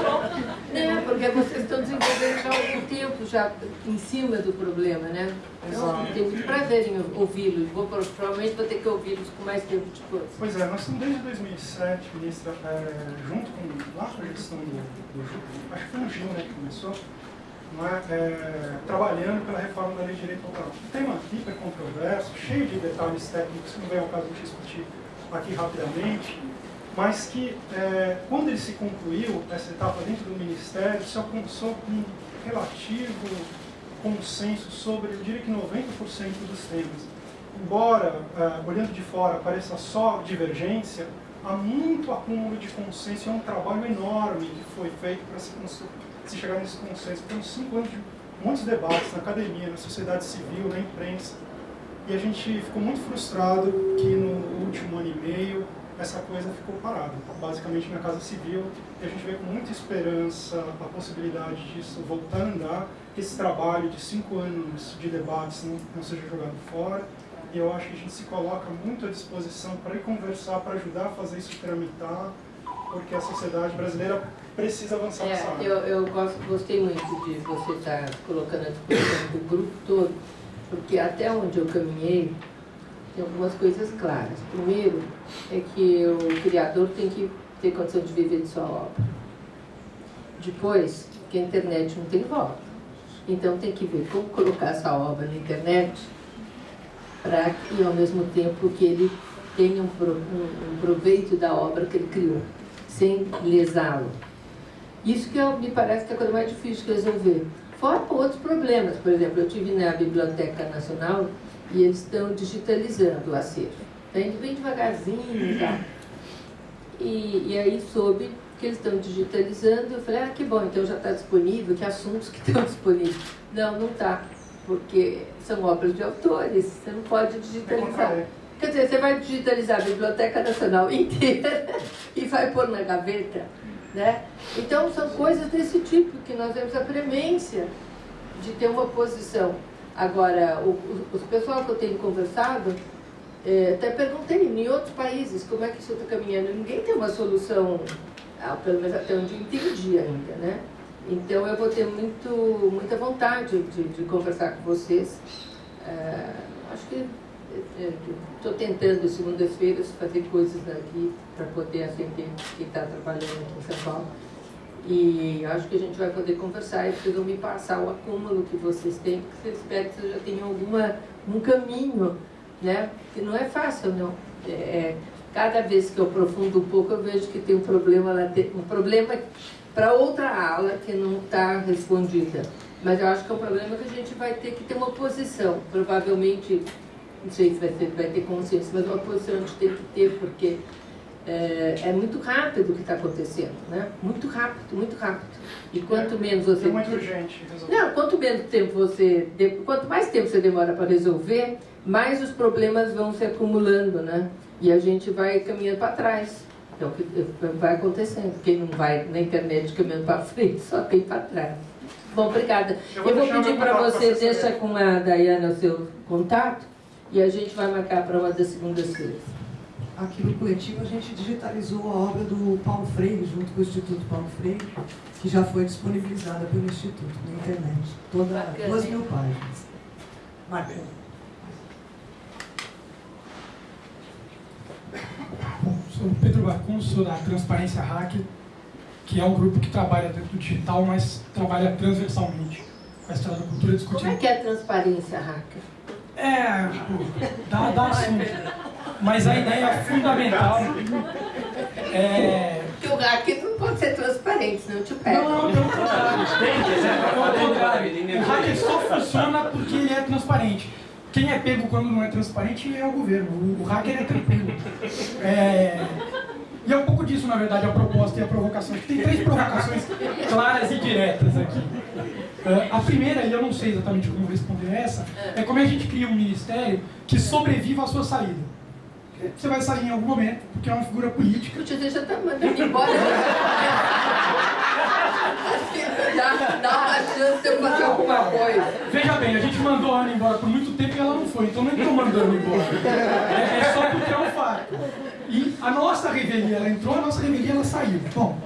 né, porque vocês estão desenvolvendo já há algum tempo, já em cima do problema, né? Então, tenho muito prazer em ouvi-los. Vou, provavelmente vou ter que ouvi-los com mais tempo depois. Pois é, nós estamos desde 2007, ministra, é, junto com lá com a gestão do, do acho que foi o Gil né, que começou, não é, é, trabalhando pela reforma da lei de direito autoral. Um tema hiper controverso, cheio de detalhes técnicos que não vem ao caso de discutir aqui rapidamente, mas que é, quando ele se concluiu, essa etapa dentro do Ministério, se alcançou um relativo consenso sobre, eu diria que 90% dos temas. Embora, ah, olhando de fora, pareça só divergência, há muito acúmulo de consenso é um trabalho enorme que foi feito para se, se chegar nesse consenso. Temos cinco anos de muitos debates na academia, na sociedade civil, na imprensa, e a gente ficou muito frustrado que no último ano e meio essa coisa ficou parada, basicamente na Casa Civil, e a gente vê com muita esperança a possibilidade disso voltar a andar, que esse trabalho de cinco anos de debates não, não seja jogado fora, e eu acho que a gente se coloca muito à disposição para ir conversar, para ajudar a fazer isso tramitar, porque a sociedade brasileira precisa avançar nessa É, área. eu, eu gosto, gostei muito de você estar colocando a disposição do grupo todo, porque até onde eu caminhei, tem algumas coisas claras. Primeiro, é que o criador tem que ter condição de viver de sua obra. Depois, que a internet não tem volta. Então tem que ver como colocar essa obra na internet para que, ao mesmo tempo, que ele tenha um, um- um proveito da obra que ele criou, sem lesá-lo. Isso que eu- me parece que é a coisa mais difícil de resolver. Fora outros problemas. Por exemplo, eu tive na Biblioteca Nacional e eles estão digitalizando o acervo. Está indo bem devagarzinho e tal. E, e aí soube que eles estão digitalizando. Eu falei, ah, que bom, então já está disponível, que assuntos que estão disponíveis. Não, não está, porque são obras de autores, você não pode digitalizar. Quer dizer, você vai digitalizar a Biblioteca Nacional inteira e vai pôr na gaveta, né? Então, são coisas desse tipo que nós temos a premência de ter uma posição. Agora, o, o, os pessoal que eu tenho conversado, eh, até perguntei, em outros países, como é que isso está caminhando? Ninguém tem uma solução, ah, pelo menos até onde entendi ainda, né? Então, eu vou ter muito, muita vontade de, de conversar com vocês. Eh, acho que estou tentando, segundas-feiras, fazer coisas aqui para poder atender quem está trabalhando aqui em São Paulo. E acho que a gente vai poder conversar e vocês vão me passar o acúmulo que vocês têm, porque vocês esperam que vocês já tenham alguma, um caminho, né? Que não é fácil, não. É, é cada vez que eu aprofundo um pouco, eu vejo que tem um problema um problema para outra ala que não está respondida. Mas eu acho que é um problema que a gente vai ter que ter uma posição. Provavelmente, não sei se vai, ser, vai ter consciência, mas uma posição a gente tem que ter, porque é, é muito rápido o que está acontecendo, né? Muito rápido, muito rápido. E quanto menos você... É muito urgente. Não, quanto menos tempo você... Quanto mais tempo você demora para resolver, mais os problemas vão se acumulando, né? E a gente vai caminhando para trás. É o que vai acontecendo. Quem não vai na internet caminhando para frente, só tem para trás. Bom, obrigada. Eu vou, Eu vou pedir para você, deixa com a Dayana o seu contato e a gente vai marcar para uma das segundas-feiras. Aqui no coletivo a gente digitalizou a obra do Paulo Freire, junto com o Instituto Paulo Freire, que já foi disponibilizada pelo Instituto na internet. Toda, Bacana, duas mil páginas. Marcando. Sou Pedro Bacun, sou da Transparência Hacker, que é um grupo que trabalha dentro do digital, mas trabalha transversalmente com a história da cultura discutindo. Como é que é a transparência hacker? É, tipo, dá, dá assunto. Mas a ideia fundamental é... Que o hacker não pode ser transparente, senão te pega. Não, não, pelo contrário. Pelo contrário. O hacker só funciona porque ele é transparente. Quem é pego quando não é transparente é o governo. O, hacker é tranquilo. É... E é um pouco disso, na verdade, a proposta e a provocação. Tem três provocações claras e diretas aqui. Uh, a primeira, e eu não sei exatamente como responder essa, é como a gente cria um ministério que sobreviva à sua saída. Você vai sair em algum momento, porque é uma figura política. Você já está mandando embora. dá, dá uma chance de eu fazer alguma coisa. Veja bem, a gente mandou a Ana embora por muito tempo e ela não foi, então nem estou mandando embora. É, é, só porque é um fato. E a nossa revelia, ela entrou, a nossa revelia, ela saiu. Bom,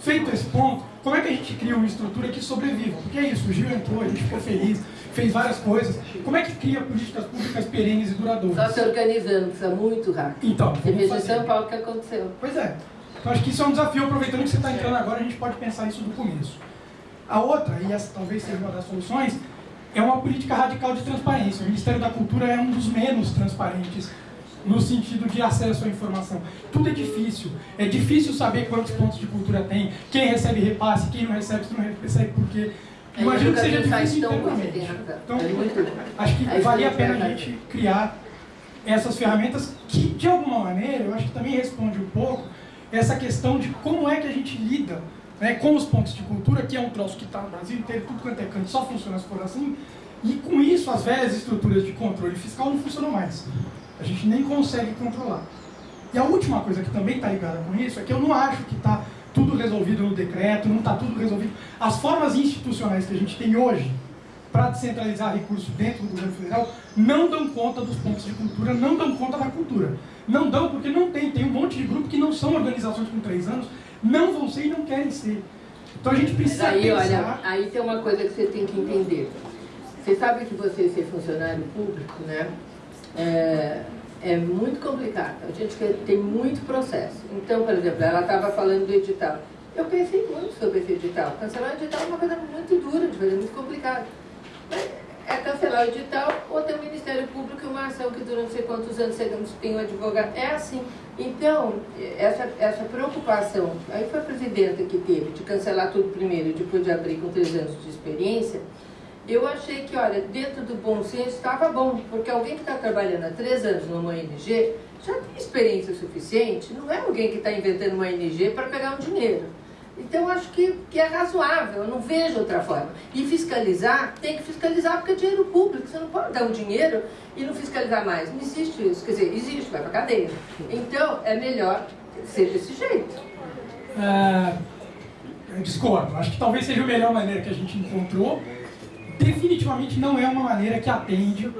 feito esse ponto, como é que a gente cria uma estrutura que sobreviva? Porque é isso, o Gil entrou, a gente ficou feliz, fez várias coisas. Como é que cria políticas públicas perenes e duradouras? Só se organizando, precisa muito rápido. Então, Você veja em São Paulo o que aconteceu. Pois é. Então acho que isso é um desafio, aproveitando que você está entrando agora, a gente pode pensar isso do começo. A outra, e essa talvez seja uma das soluções, é uma política radical de transparência. O Ministério da Cultura é um dos menos transparentes no sentido de acesso à informação. Tudo é difícil. É difícil saber quantos pontos de cultura tem, quem recebe repasse, quem não recebe, se não recebe por quê. Imagino que seja difícil internamente. Então, acho que valia a pena a gente criar essas ferramentas que, de alguma maneira, eu acho que também responde um pouco essa questão de como é que a gente lida né, com os pontos de cultura, que é um troço que está no Brasil inteiro, tudo quanto é canto, só funciona se for assim, e com isso as velhas estruturas de controle fiscal não funcionam mais. A gente nem consegue controlar. E a última coisa que também está ligada com isso é que eu não acho que está tudo resolvido no decreto, não está tudo resolvido. As formas institucionais que a gente tem hoje para descentralizar recursos dentro do governo federal não dão conta dos pontos de cultura, não dão conta da cultura. Não dão porque não tem. Tem um monte de grupos que não são organizações com três anos não vão ser e não querem ser. Então a gente precisa aí, pensar... olha, aí tem uma coisa que você tem que entender. Você sabe que você ser funcionário público, né? É, é muito complicado. A gente tem muito processo. Então, por exemplo, ela estava falando do edital. Eu pensei muito sobre esse edital. Cancelar o edital é uma coisa muito dura de fazer, muito complicado. É cancelar o edital ou ter o Ministério Público uma ação que dura não sei quantos anos você tem um advogado. É assim. Então, essa, essa preocupação, aí foi a presidenta que teve de cancelar tudo primeiro e depois de abrir com três anos de experiência, eu achei que, olha, dentro do bom senso estava bom, porque alguém que está trabalhando há três anos numa ONG já tem experiência suficiente, não é alguém que está inventando uma ONG para pegar um dinheiro. Então, acho que, que é razoável, eu não vejo outra forma. E fiscalizar, tem que fiscalizar porque é dinheiro público, você não pode dar um dinheiro e não fiscalizar mais. Não existe isso, quer dizer, existe, vai para cadeia. Então, é melhor ser desse jeito. É, eu discordo, acho que talvez seja a melhor maneira que a gente encontrou. Definitivamente não é uma maneira que atende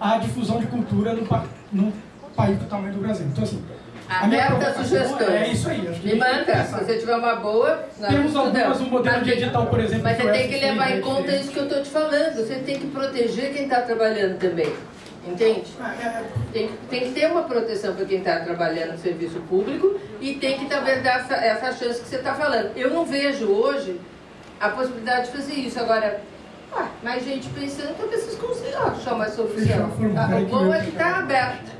à difusão de cultura no, no país do tamanho do Brasil. Então, assim, Aberta sugestões. É isso aí. Me manda, se você tiver uma boa. Temos algumas, um modelo de edital, por exemplo. Mas você tem que levar em conta isso que eu estou te falando. Você tem que proteger quem está trabalhando também. Entende? Tem, tem que ter uma proteção para quem está trabalhando no serviço público e tem que também dar essa, essa chance que você está falando. Eu não vejo hoje a possibilidade de fazer isso. Agora, ah, mais gente pensando, talvez vocês consigam achar uma solução. O bom é que está aberto.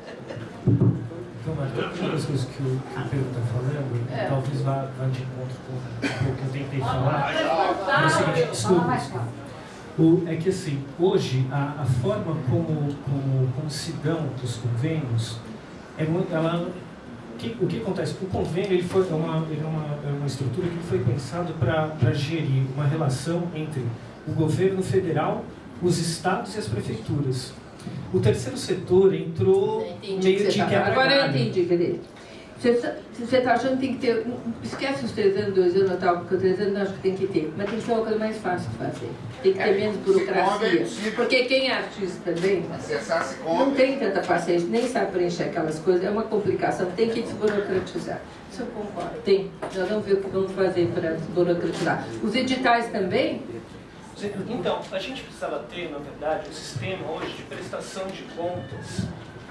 Então, Marta, uma das coisas que o, que o Pedro está falando, É. talvez vá, vá de encontro com o que eu tentei falar, é o seguinte, desculpa, o, é que assim, hoje a, a forma como, como, como se dão os convênios, é muito, ela, que, o que acontece? O convênio ele foi é uma, ele é uma, é uma estrutura que foi pensado para gerir uma relação entre o governo federal, os estados e as prefeituras. O terceiro setor entrou Entendi meio de tá quebra. Agora eu entendi, cadê? Você está achando que tem que ter. Esquece os três anos, dois anos, tal, porque os três anos eu acho que tem que ter. Mas tem que ser uma coisa mais fácil de fazer. Tem que ter É, menos burocracia. Porque quem é artista também não tem tanta paciência, nem sabe preencher aquelas coisas. É uma complicação, tem que desburocratizar. Isso eu concordo. Tem. Nós vamos ver o que vamos fazer para desburocratizar. Os editais também, Então, a gente precisava ter, na verdade, um sistema hoje de prestação de contas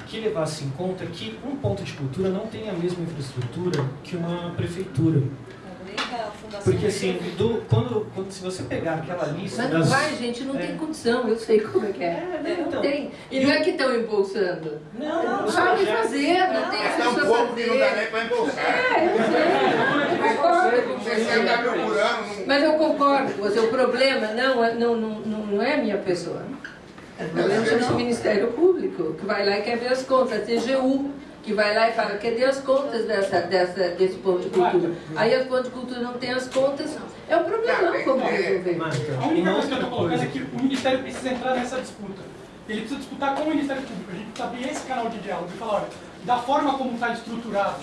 que levasse em conta que um ponto de cultura não tem a mesma infraestrutura que uma prefeitura. Porque assim, do, quando, quando, se você pegar aquela lista Mas não das... vai, gente, não tem condição, eu sei como é que é. É, não então. tem. E não é que estão embolsando. Não, não, não projetos- fazer, não tem É pouco que não dá nem para embolsar. É, eu sei. Concordo com você. Mas eu concordo com você. O problema não é, não, não, não, não é a minha pessoa. O problema chama-se Ministério Público, que vai lá e quer ver as contas. A TGU, que vai lá e fala, cadê as contas dessa, dessa, desse ponto de cultura? Aí as pontos de cultura não tem as contas. É um problema, como resolver. A única coisa que eu estou colocando é que o Ministério precisa entrar nessa disputa. Ele precisa disputar com o Ministério Público. A gente precisa abrir esse canal de diálogo e falar, olha, da forma como está estruturado,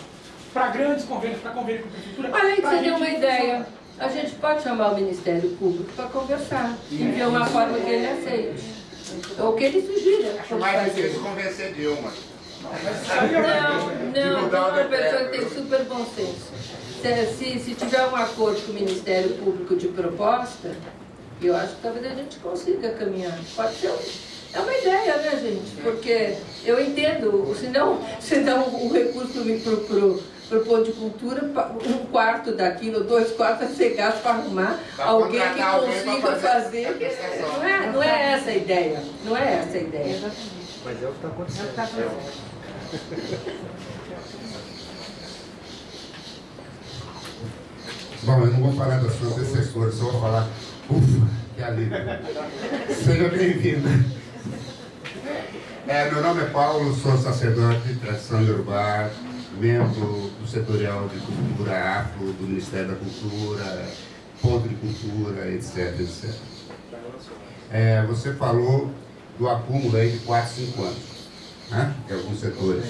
para grandes convênios, para convênio com a Prefeitura... Olha aí que você gente uma ideia. A gente pode chamar o Ministério Público para conversar e ver uma forma que ele aceite. Ou que ele sugira. Acho mais difícil convencer Dilma. Não, não, mudar o uma pessoa que tem super bom senso. Se, se, se tiver um acordo com o Ministério Público de proposta, eu acho que talvez a gente consiga caminhar. Pode ser um- é uma ideia, né, gente? Porque eu entendo, senão, senão o recurso para pro, pro ponto de cultura, um quarto daquilo, dois quartos vai ser gasto para arrumar Pra alguém que contratar alguém consiga fazer fazer. a. Não é, não é essa a ideia. Não é essa a ideia. Mas é o que está acontecendo. Bom, eu não vou falar da sua antecessora, só vou falar, ufa, que alívio. Seja bem-vinda. É, meu nome é Paulo, sou sacerdote de tradição Yorubá, membro do setorial de cultura afro, do Ministério da Cultura, ponto de cultura, etc, etc. É, você falou do acúmulo aí de 4, 5 anos, né, em alguns setores.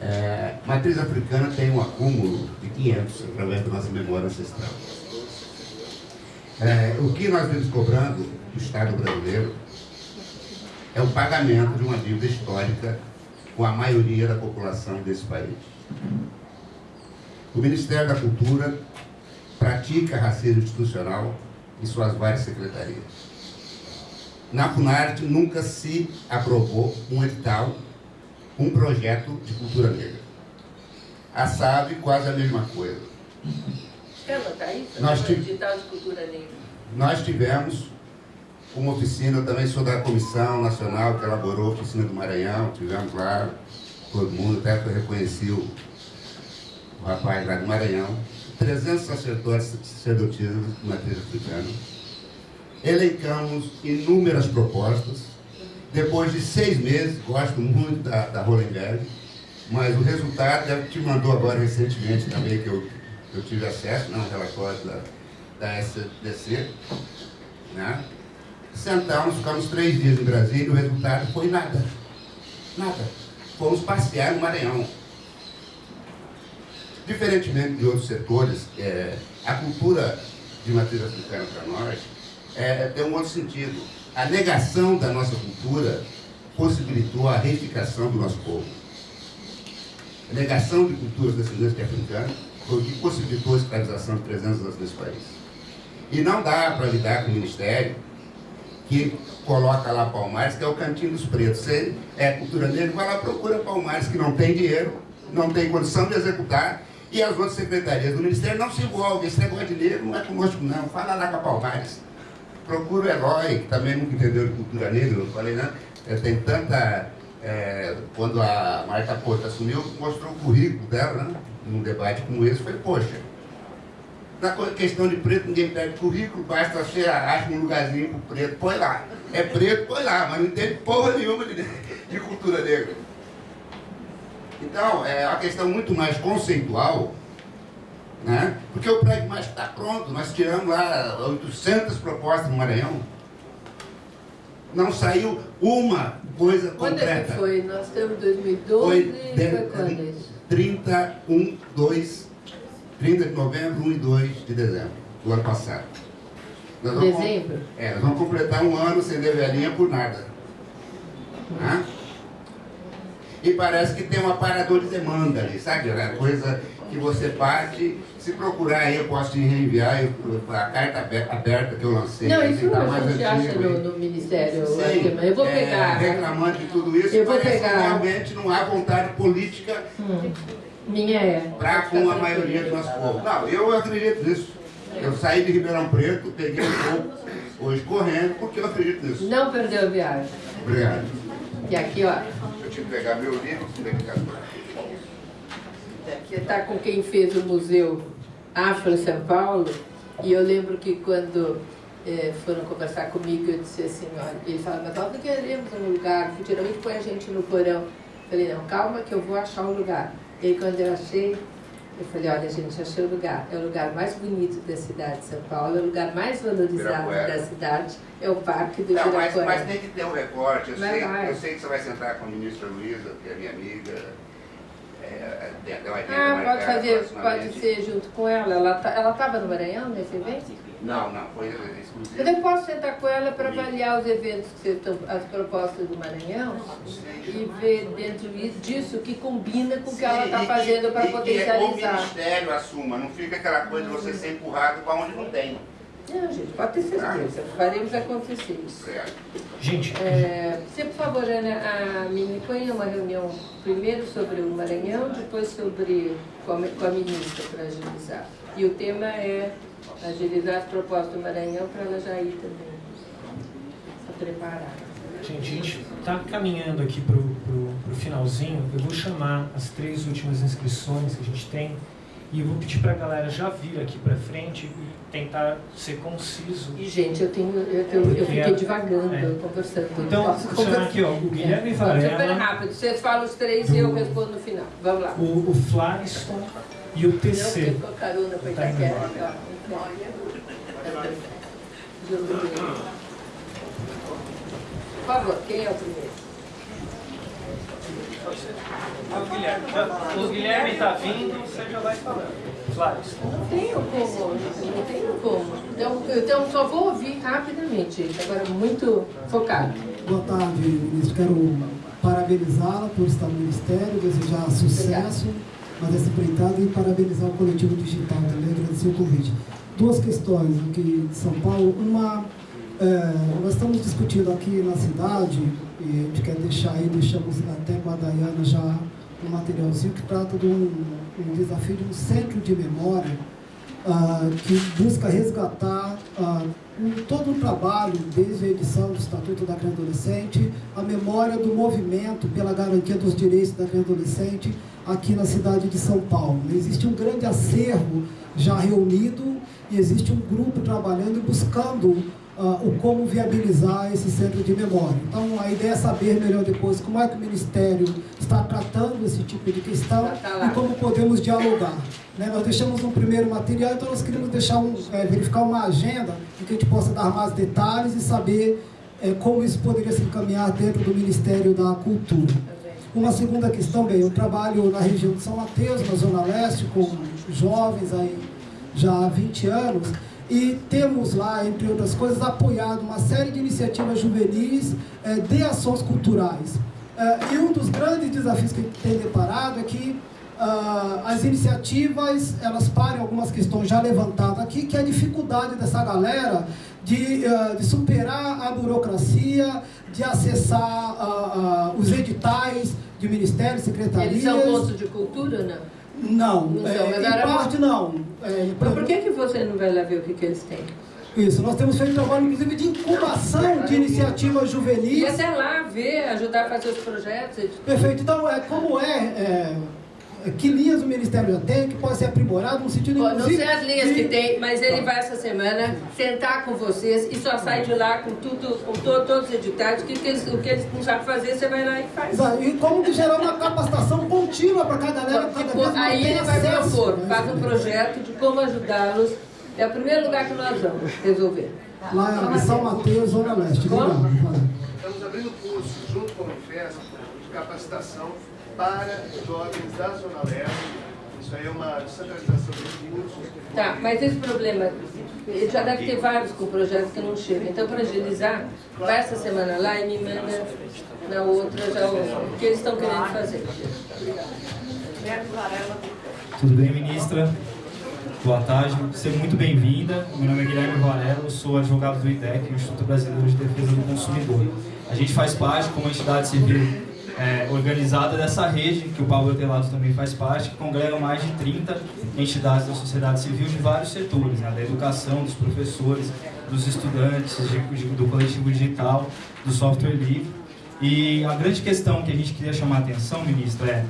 É, matriz africana tem um acúmulo de 500 através da nossa memória ancestral. É, o que nós vimos cobrando do Estado brasileiro é o pagamento de uma dívida histórica com a maioria da população desse país. O Ministério da Cultura pratica racismo institucional em suas várias secretarias. Na Funarte nunca se aprovou um edital, um projeto de cultura negra. A SAB quase a mesma coisa. Quer anotar isso? Nós Negra. Nós tivemos uma oficina, eu também sou da Comissão Nacional que elaborou a oficina do Maranhão, tivemos lá, todo mundo, até que eu reconheci o, o rapaz lá do Maranhão, 300 sacerdotes sacerdotisas de matriz africana. Elencamos inúmeras propostas. Depois de seis meses, gosto muito da, da Hollenberg, mas o resultado, ela te mandou agora recentemente também, que eu, eu tive acesso, não, um relatório da, da SDC, né? Sentamos, ficamos três dias em Brasília e o resultado foi nada. Nada. Fomos passear no Maranhão. Diferentemente de outros setores, é, a cultura de matriz africana para nós é, tem um outro sentido. A negação da nossa cultura possibilitou a reificação do nosso povo. A negação de culturas descendentes de africanos foi o que possibilitou a escravização de 300 anos nesse país. E não dá para lidar com o Ministério que coloca lá Palmares, que é o Cantinho dos Pretos. Você é cultura negra, vai lá procura Palmares, que não tem dinheiro, não tem condição de executar, e as outras secretarias do Ministério não se envolvem. Esse negócio de negro não é conosco, não. Fala lá com a Palmares. Procura o Eloy, que também nunca entendeu de cultura negra, eu falei, né? Tem tanta. É, quando a Marta Porto assumiu, mostrou o currículo dela, né? Num debate como esse, foi, poxa, na questão de preto, ninguém pede currículo, basta você acha um lugarzinho pro preto, põe lá. É preto, põe lá, mas não entende porra nenhuma de, de cultura negra. Então, é uma questão muito mais conceitual, né? porque o prédio mais está pronto. Nós tiramos lá 800 propostas no Maranhão. Não saiu uma coisa quando concreta. Quando é foi? Nós temos 2012 foi, de, foi quando isso? 31, 2, 30 de novembro, 1 e 2 de dezembro do ano passado. Nós dezembro? é, nós vamos completar um ano sem velhinha por nada. Né? E parece que tem um aparador de demanda ali, sabe? É coisa que você parte, se procurar aí, eu posso te reenviar a carta aberta que eu lancei. Não, isso tá a gente acha no, no, Ministério. Sim, eu vou é, pegar. Reclamando de tudo isso, eu vou pegar. realmente não há vontade política hum. Minha é. para com a maioria do nosso povo. Não, eu acredito nisso. Eu saí de Ribeirão Preto, peguei um pouco, hoje correndo, porque eu acredito nisso. Não perdeu a viagem. Obrigado. E aqui, ó. Eu tive que pegar meu livro, Você está com quem fez o Museu Afro São Paulo, e eu lembro que quando é, foram conversar comigo, eu disse assim, olha, ele falava, mas nós não queremos um lugar, geralmente põe a gente no porão. Eu falei, não, calma que eu vou achar um lugar. E aí, quando eu achei, eu falei, olha, gente, achei o lugar. É o lugar mais bonito da cidade de São Paulo, é o lugar mais valorizado da cidade, é o Parque do Não, mas, Ibirapuera. mas tem que ter um recorte. Eu, sei, vai. eu sei que você vai sentar com a ministra Luísa, que é minha amiga. É, uma agenda Ah, pode fazer, pode ser junto com ela. Ela tá- ela estava no Maranhão nesse evento? Não, não, foi exclusivo. Eu posso sentar com ela para avaliar os eventos, que estão, as propostas do Maranhão e ver dentro disso o que combina com o que ela está fazendo para e que o potencializar. Ministério assuma, não fica aquela coisa de você ser empurrado para onde não tem. Não, gente, pode ter certeza. Faremos acontecer isso. Gente, É, você, por favor, Ana, a Mini, põe uma reunião primeiro sobre o Maranhão, depois sobre com a, com a ministra para agilizar. E o tema é agilizar as propostas do Maranhão para ela já ir também. Se preparar. Gente, a gente está caminhando aqui para o finalzinho. Eu vou chamar as três últimas inscrições que a gente tem e eu vou pedir para a galera já vir aqui para frente e tentar ser conciso. E, gente, eu, tenho, eu, eu, eu fiquei divagando, É. conversando. Então, não conversar. aqui, ó, o Guilherme É. Varela. Super rápido, vocês falam os três e eu respondo no final. Vamos lá. O, o Flariston e o Não, TC. ficou carona para Tá Itaquera. ó. Por favor, quem é o primeiro? O Guilherme, já- o Guilherme está vindo, você já vai falando. Flariston. Não tenho como, não tenho como. Então, então só vou ouvir rapidamente, gente. Agora muito focado. Boa tarde, ministro. Quero parabenizá-la por estar no Ministério, desejar sucesso na essa empreitada e parabenizar o coletivo digital também, agradecer o convite. Duas questões aqui de São Paulo. Uma, é, nós estamos discutindo aqui na cidade, e a gente quer deixar aí, deixamos até com a Dayana já um materialzinho que trata de um, um desafio de um centro de memória ah, que busca resgatar ah, um- todo o trabalho, desde a edição do Estatuto da Criança Adolescente, a memória do movimento pela garantia dos direitos da criança adolescente aqui na cidade de São Paulo. Existe um grande acervo já reunido e existe um grupo trabalhando e buscando ah, o como viabilizar esse centro de memória. Então, a ideia é saber melhor depois como é que o Ministério está tratando esse tipo de questão e como podemos dialogar. Né? Nós deixamos um primeiro material, então nós queríamos deixar um, eh, verificar uma agenda em que a gente possa dar mais detalhes e saber eh, como isso poderia se encaminhar dentro do Ministério da Cultura. Uma segunda questão, bem, eu trabalho na região de São Mateus, na Zona Leste, com jovens aí já há 20 anos, e temos lá, entre outras coisas, apoiado uma série de iniciativas juvenis eh, de ações culturais. Eh, e um dos grandes desafios que a gente tem deparado é que uh, as iniciativas, elas parem algumas questões já levantadas aqui, que é a dificuldade dessa galera de, uh, de superar a burocracia, de acessar uh, os editais de ministérios, secretarias. Eles são postos de cultura, não? Não, não é, em parte não. É, por que, que você não vai lá ver o que, que eles têm? Isso, nós temos feito trabalho, inclusive, de incubação de iniciativas juvenis. E até lá ver, ajudar a fazer os projetos. Perfeito. Então, é, como é, é que linhas o Ministério já tem, que pode ser aprimorado no sentido... Bom, não sei as linhas de... que tem, mas ele vai essa semana sentar com vocês e só sai de lá com tudo, com to, todos os editais, o que, que eles, o que eles não sabem fazer, você vai lá e faz. E como que gerar uma capacitação contínua para cada galera, cada tipo, vez Aí ele vai propor, né? faz um projeto de como ajudá-los. É o primeiro lugar que nós vamos resolver. Lá em São Mateus, Zona Leste. Como? Estamos abrindo curso junto com o Unifesp de capacitação para jovens da Zona Leste. Isso aí é uma descentralização dos cursos. Tá, mas esse problema, já deve ter vários com projetos que não chegam. Então, para agilizar, vai essa semana lá e me manda na outra já o que eles estão querendo fazer. Tudo bem, ministra? Boa tarde, seja muito bem-vinda. Meu nome é Guilherme Varela, sou advogado do IDEC, Instituto Brasileiro de Defesa do Consumidor. A gente faz parte, como entidade civil é, organizada dessa rede, que o Pablo Telato também faz parte, que congrega mais de 30 entidades da sociedade civil de vários setores, né, da educação, dos professores, dos estudantes, de, de, do coletivo digital, do software livre. E a grande questão que a gente queria chamar a atenção, ministro, é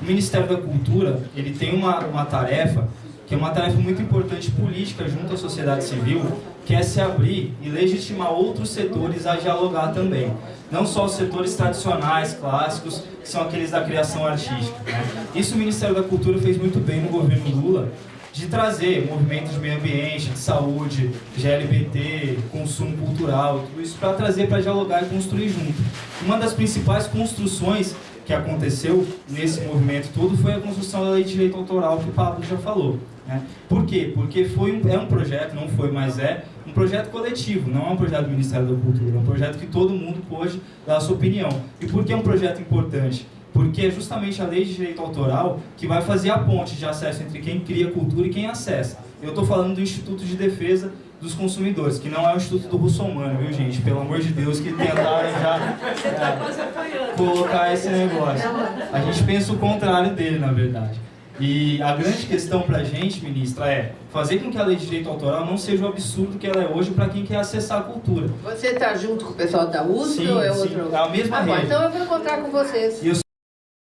o Ministério da Cultura ele tem uma, uma tarefa que é uma tarefa muito importante política junto à sociedade civil, que é se abrir e legitimar outros setores a dialogar também. Não só os setores tradicionais, clássicos, que são aqueles da criação artística. Né? Isso o Ministério da Cultura fez muito bem no governo Lula, de trazer movimentos de meio ambiente, de saúde, de LGBT, consumo cultural, tudo isso para trazer para dialogar e construir junto. Uma das principais construções que aconteceu nesse movimento todo foi a construção da lei de direito autoral que o Pablo já falou. Né? Por quê? Porque foi um, é um projeto, não foi, mas é, um projeto coletivo, não é um projeto do Ministério da Cultura, é um projeto que todo mundo pôde dar a sua opinião. E por que é um projeto importante? Porque é justamente a lei de direito autoral que vai fazer a ponte de acesso entre quem cria cultura e quem acessa. Eu estou falando do Instituto de Defesa dos Consumidores, que não é o Instituto do Russomano, viu gente? Pelo amor de Deus, que tentaram já é, colocar esse negócio. A gente pensa o contrário dele, na verdade. E a grande questão para a gente, ministra, é fazer com que a lei de direito autoral não seja o absurdo que ela é hoje para quem quer acessar a cultura. Você está junto com o pessoal da USP sim, ou é sim, outro? É a mesma ah, rede. então eu vou encontrar com vocês. E eu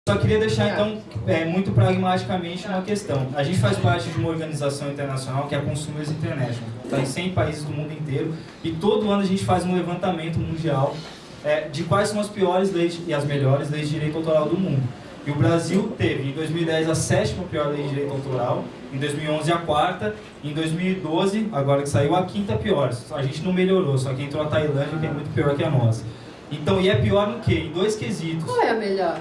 só queria deixar, então, é, muito pragmaticamente uma questão. A gente faz parte de uma organização internacional que é a Consumers International. Está em 100 países do mundo inteiro. E todo ano a gente faz um levantamento mundial é, de quais são as piores leis e as melhores leis de direito autoral do mundo. E o Brasil teve, em 2010, a sétima pior lei de direito autoral, em 2011 a quarta, em 2012, agora que saiu, a quinta pior. A gente não melhorou, só que entrou a Tailândia, que é muito pior que a nossa. Então, e é pior no quê? Em dois quesitos. Qual é a melhor?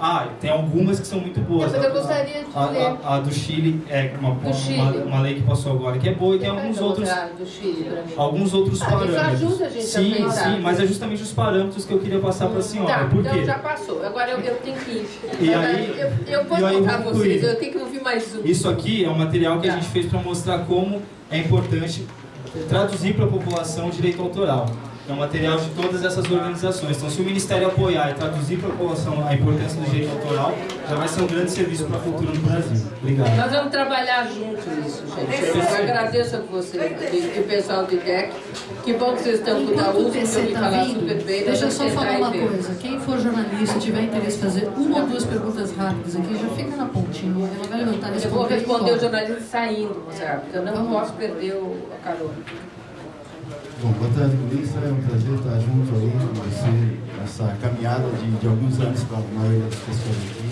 Ah, tem algumas que são muito boas. Mas eu gostaria de a, ler. A, a, do Chile é uma, uma, Chile. uma, uma, lei que passou agora que é boa e tem alguns outros do Chile alguns outros ah, parâmetros. Isso ajuda a gente sim, a pensar. sim, mas é justamente os parâmetros que eu queria passar para a senhora. Tá, Por então quê? já passou. Agora eu, eu tenho que ir. E aí, eu, eu vou contar eu vocês, eu tenho que ouvir mais um. Isso aqui é um material que tá. a gente fez para mostrar como é importante traduzir para a população o direito autoral. É um material de todas essas organizações. Então, se o Ministério apoiar e traduzir para a população a importância do direito autoral, já vai ser um grande serviço para a cultura no Brasil. Obrigado. Nós vamos trabalhar juntos nisso, gente. Eu agradeço a você e o pessoal do IDEC. Que bom que vocês estão com o da USP, que eu me falar super bem. Deixa eu só falar uma coisa. Quem for jornalista e tiver interesse em fazer uma ou duas perguntas rápidas aqui, já fica na pontinha. Ela vai levantar Eu vou responder o jornalista saindo, Moçarra, porque eu não posso perder o, a carona. Bom, boa tarde, ministra. É um prazer estar junto aí com você nessa caminhada de, de alguns anos para a maioria das pessoas aqui.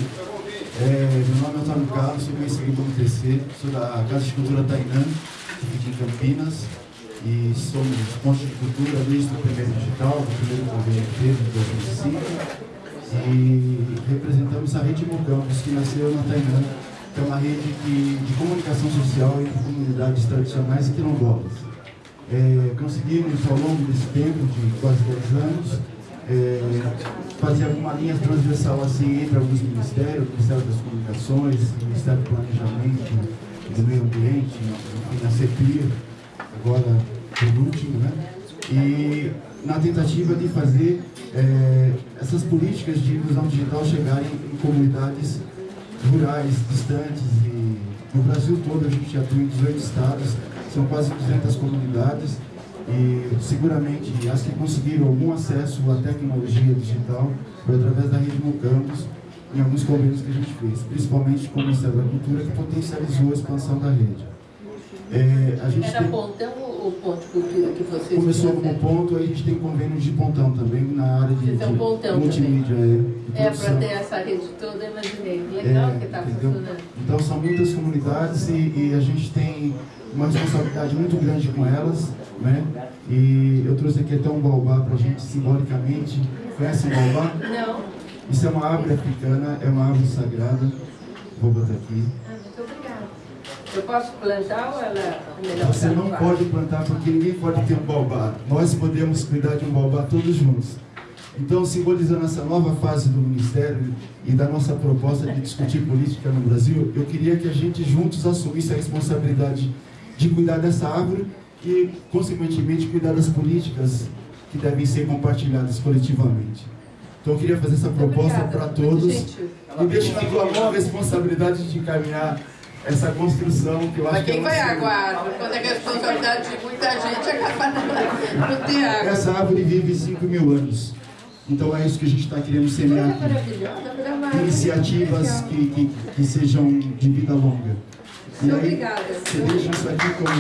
É, meu nome é Antônio Carlos, sou conhecido como TC, sou da Casa de Cultura Tainã, aqui em Campinas, e somos pontos de cultura desde o primeiro digital, do primeiro governo em 2005, e representamos a Rede Mocampos, que nasceu na Tainã, que é uma rede que, de comunicação social entre comunidades tradicionais e quilombolas. É, conseguimos, ao longo desse tempo, de quase 10 anos, é, fazer alguma linha transversal assim entre alguns ministérios, o Ministério das Comunicações, o Ministério do Planejamento, do Meio Ambiente, enfim, a CEPIR, agora por último, né? E na tentativa de fazer é, essas políticas de inclusão digital chegarem em comunidades rurais, distantes e no Brasil todo a gente atua em 18 estados, são quase 200 comunidades e seguramente as que conseguiram algum acesso à tecnologia digital foi através da Rede Mucampos em alguns convênios que a gente fez, principalmente com o Ministério da Cultura que potencializou a expansão da rede. É, a gente Era tem... pontão ou ponto de cultura que vocês Começou como ponto, aí a gente tem convênios de pontão também na área de, de pontão multimídia. É, é para ter essa rede toda, imaginei. Legal é, que está funcionando. Então são muitas comunidades e, e a gente tem uma responsabilidade muito grande com elas, né? E eu trouxe aqui até um baobá para a gente simbolicamente. Conhece o baobá? Não. Isso é uma árvore africana, é uma árvore sagrada. Vou botar aqui. Eu posso plantar ou ela é melhor Você não pode plantar porque ninguém pode ter um baobá. Nós podemos cuidar de um baobá todos juntos. Então, simbolizando essa nova fase do Ministério e da nossa proposta de discutir política no Brasil, eu queria que a gente juntos assumisse a responsabilidade de cuidar dessa árvore e, consequentemente, cuidar das políticas que devem ser compartilhadas coletivamente. Então, eu queria fazer essa proposta para todos e deixo na tua mão a responsabilidade de encaminhar essa construção que eu acho Mas quem que é vai água? Quando é responsabilidade de muita gente, acaba não ter água. Essa árvore vive 5 mil anos. Então é isso que a gente está querendo semear aqui. Iniciativas que, que, que sejam de vida longa. E aí, Obrigada. Você deixa isso aqui como...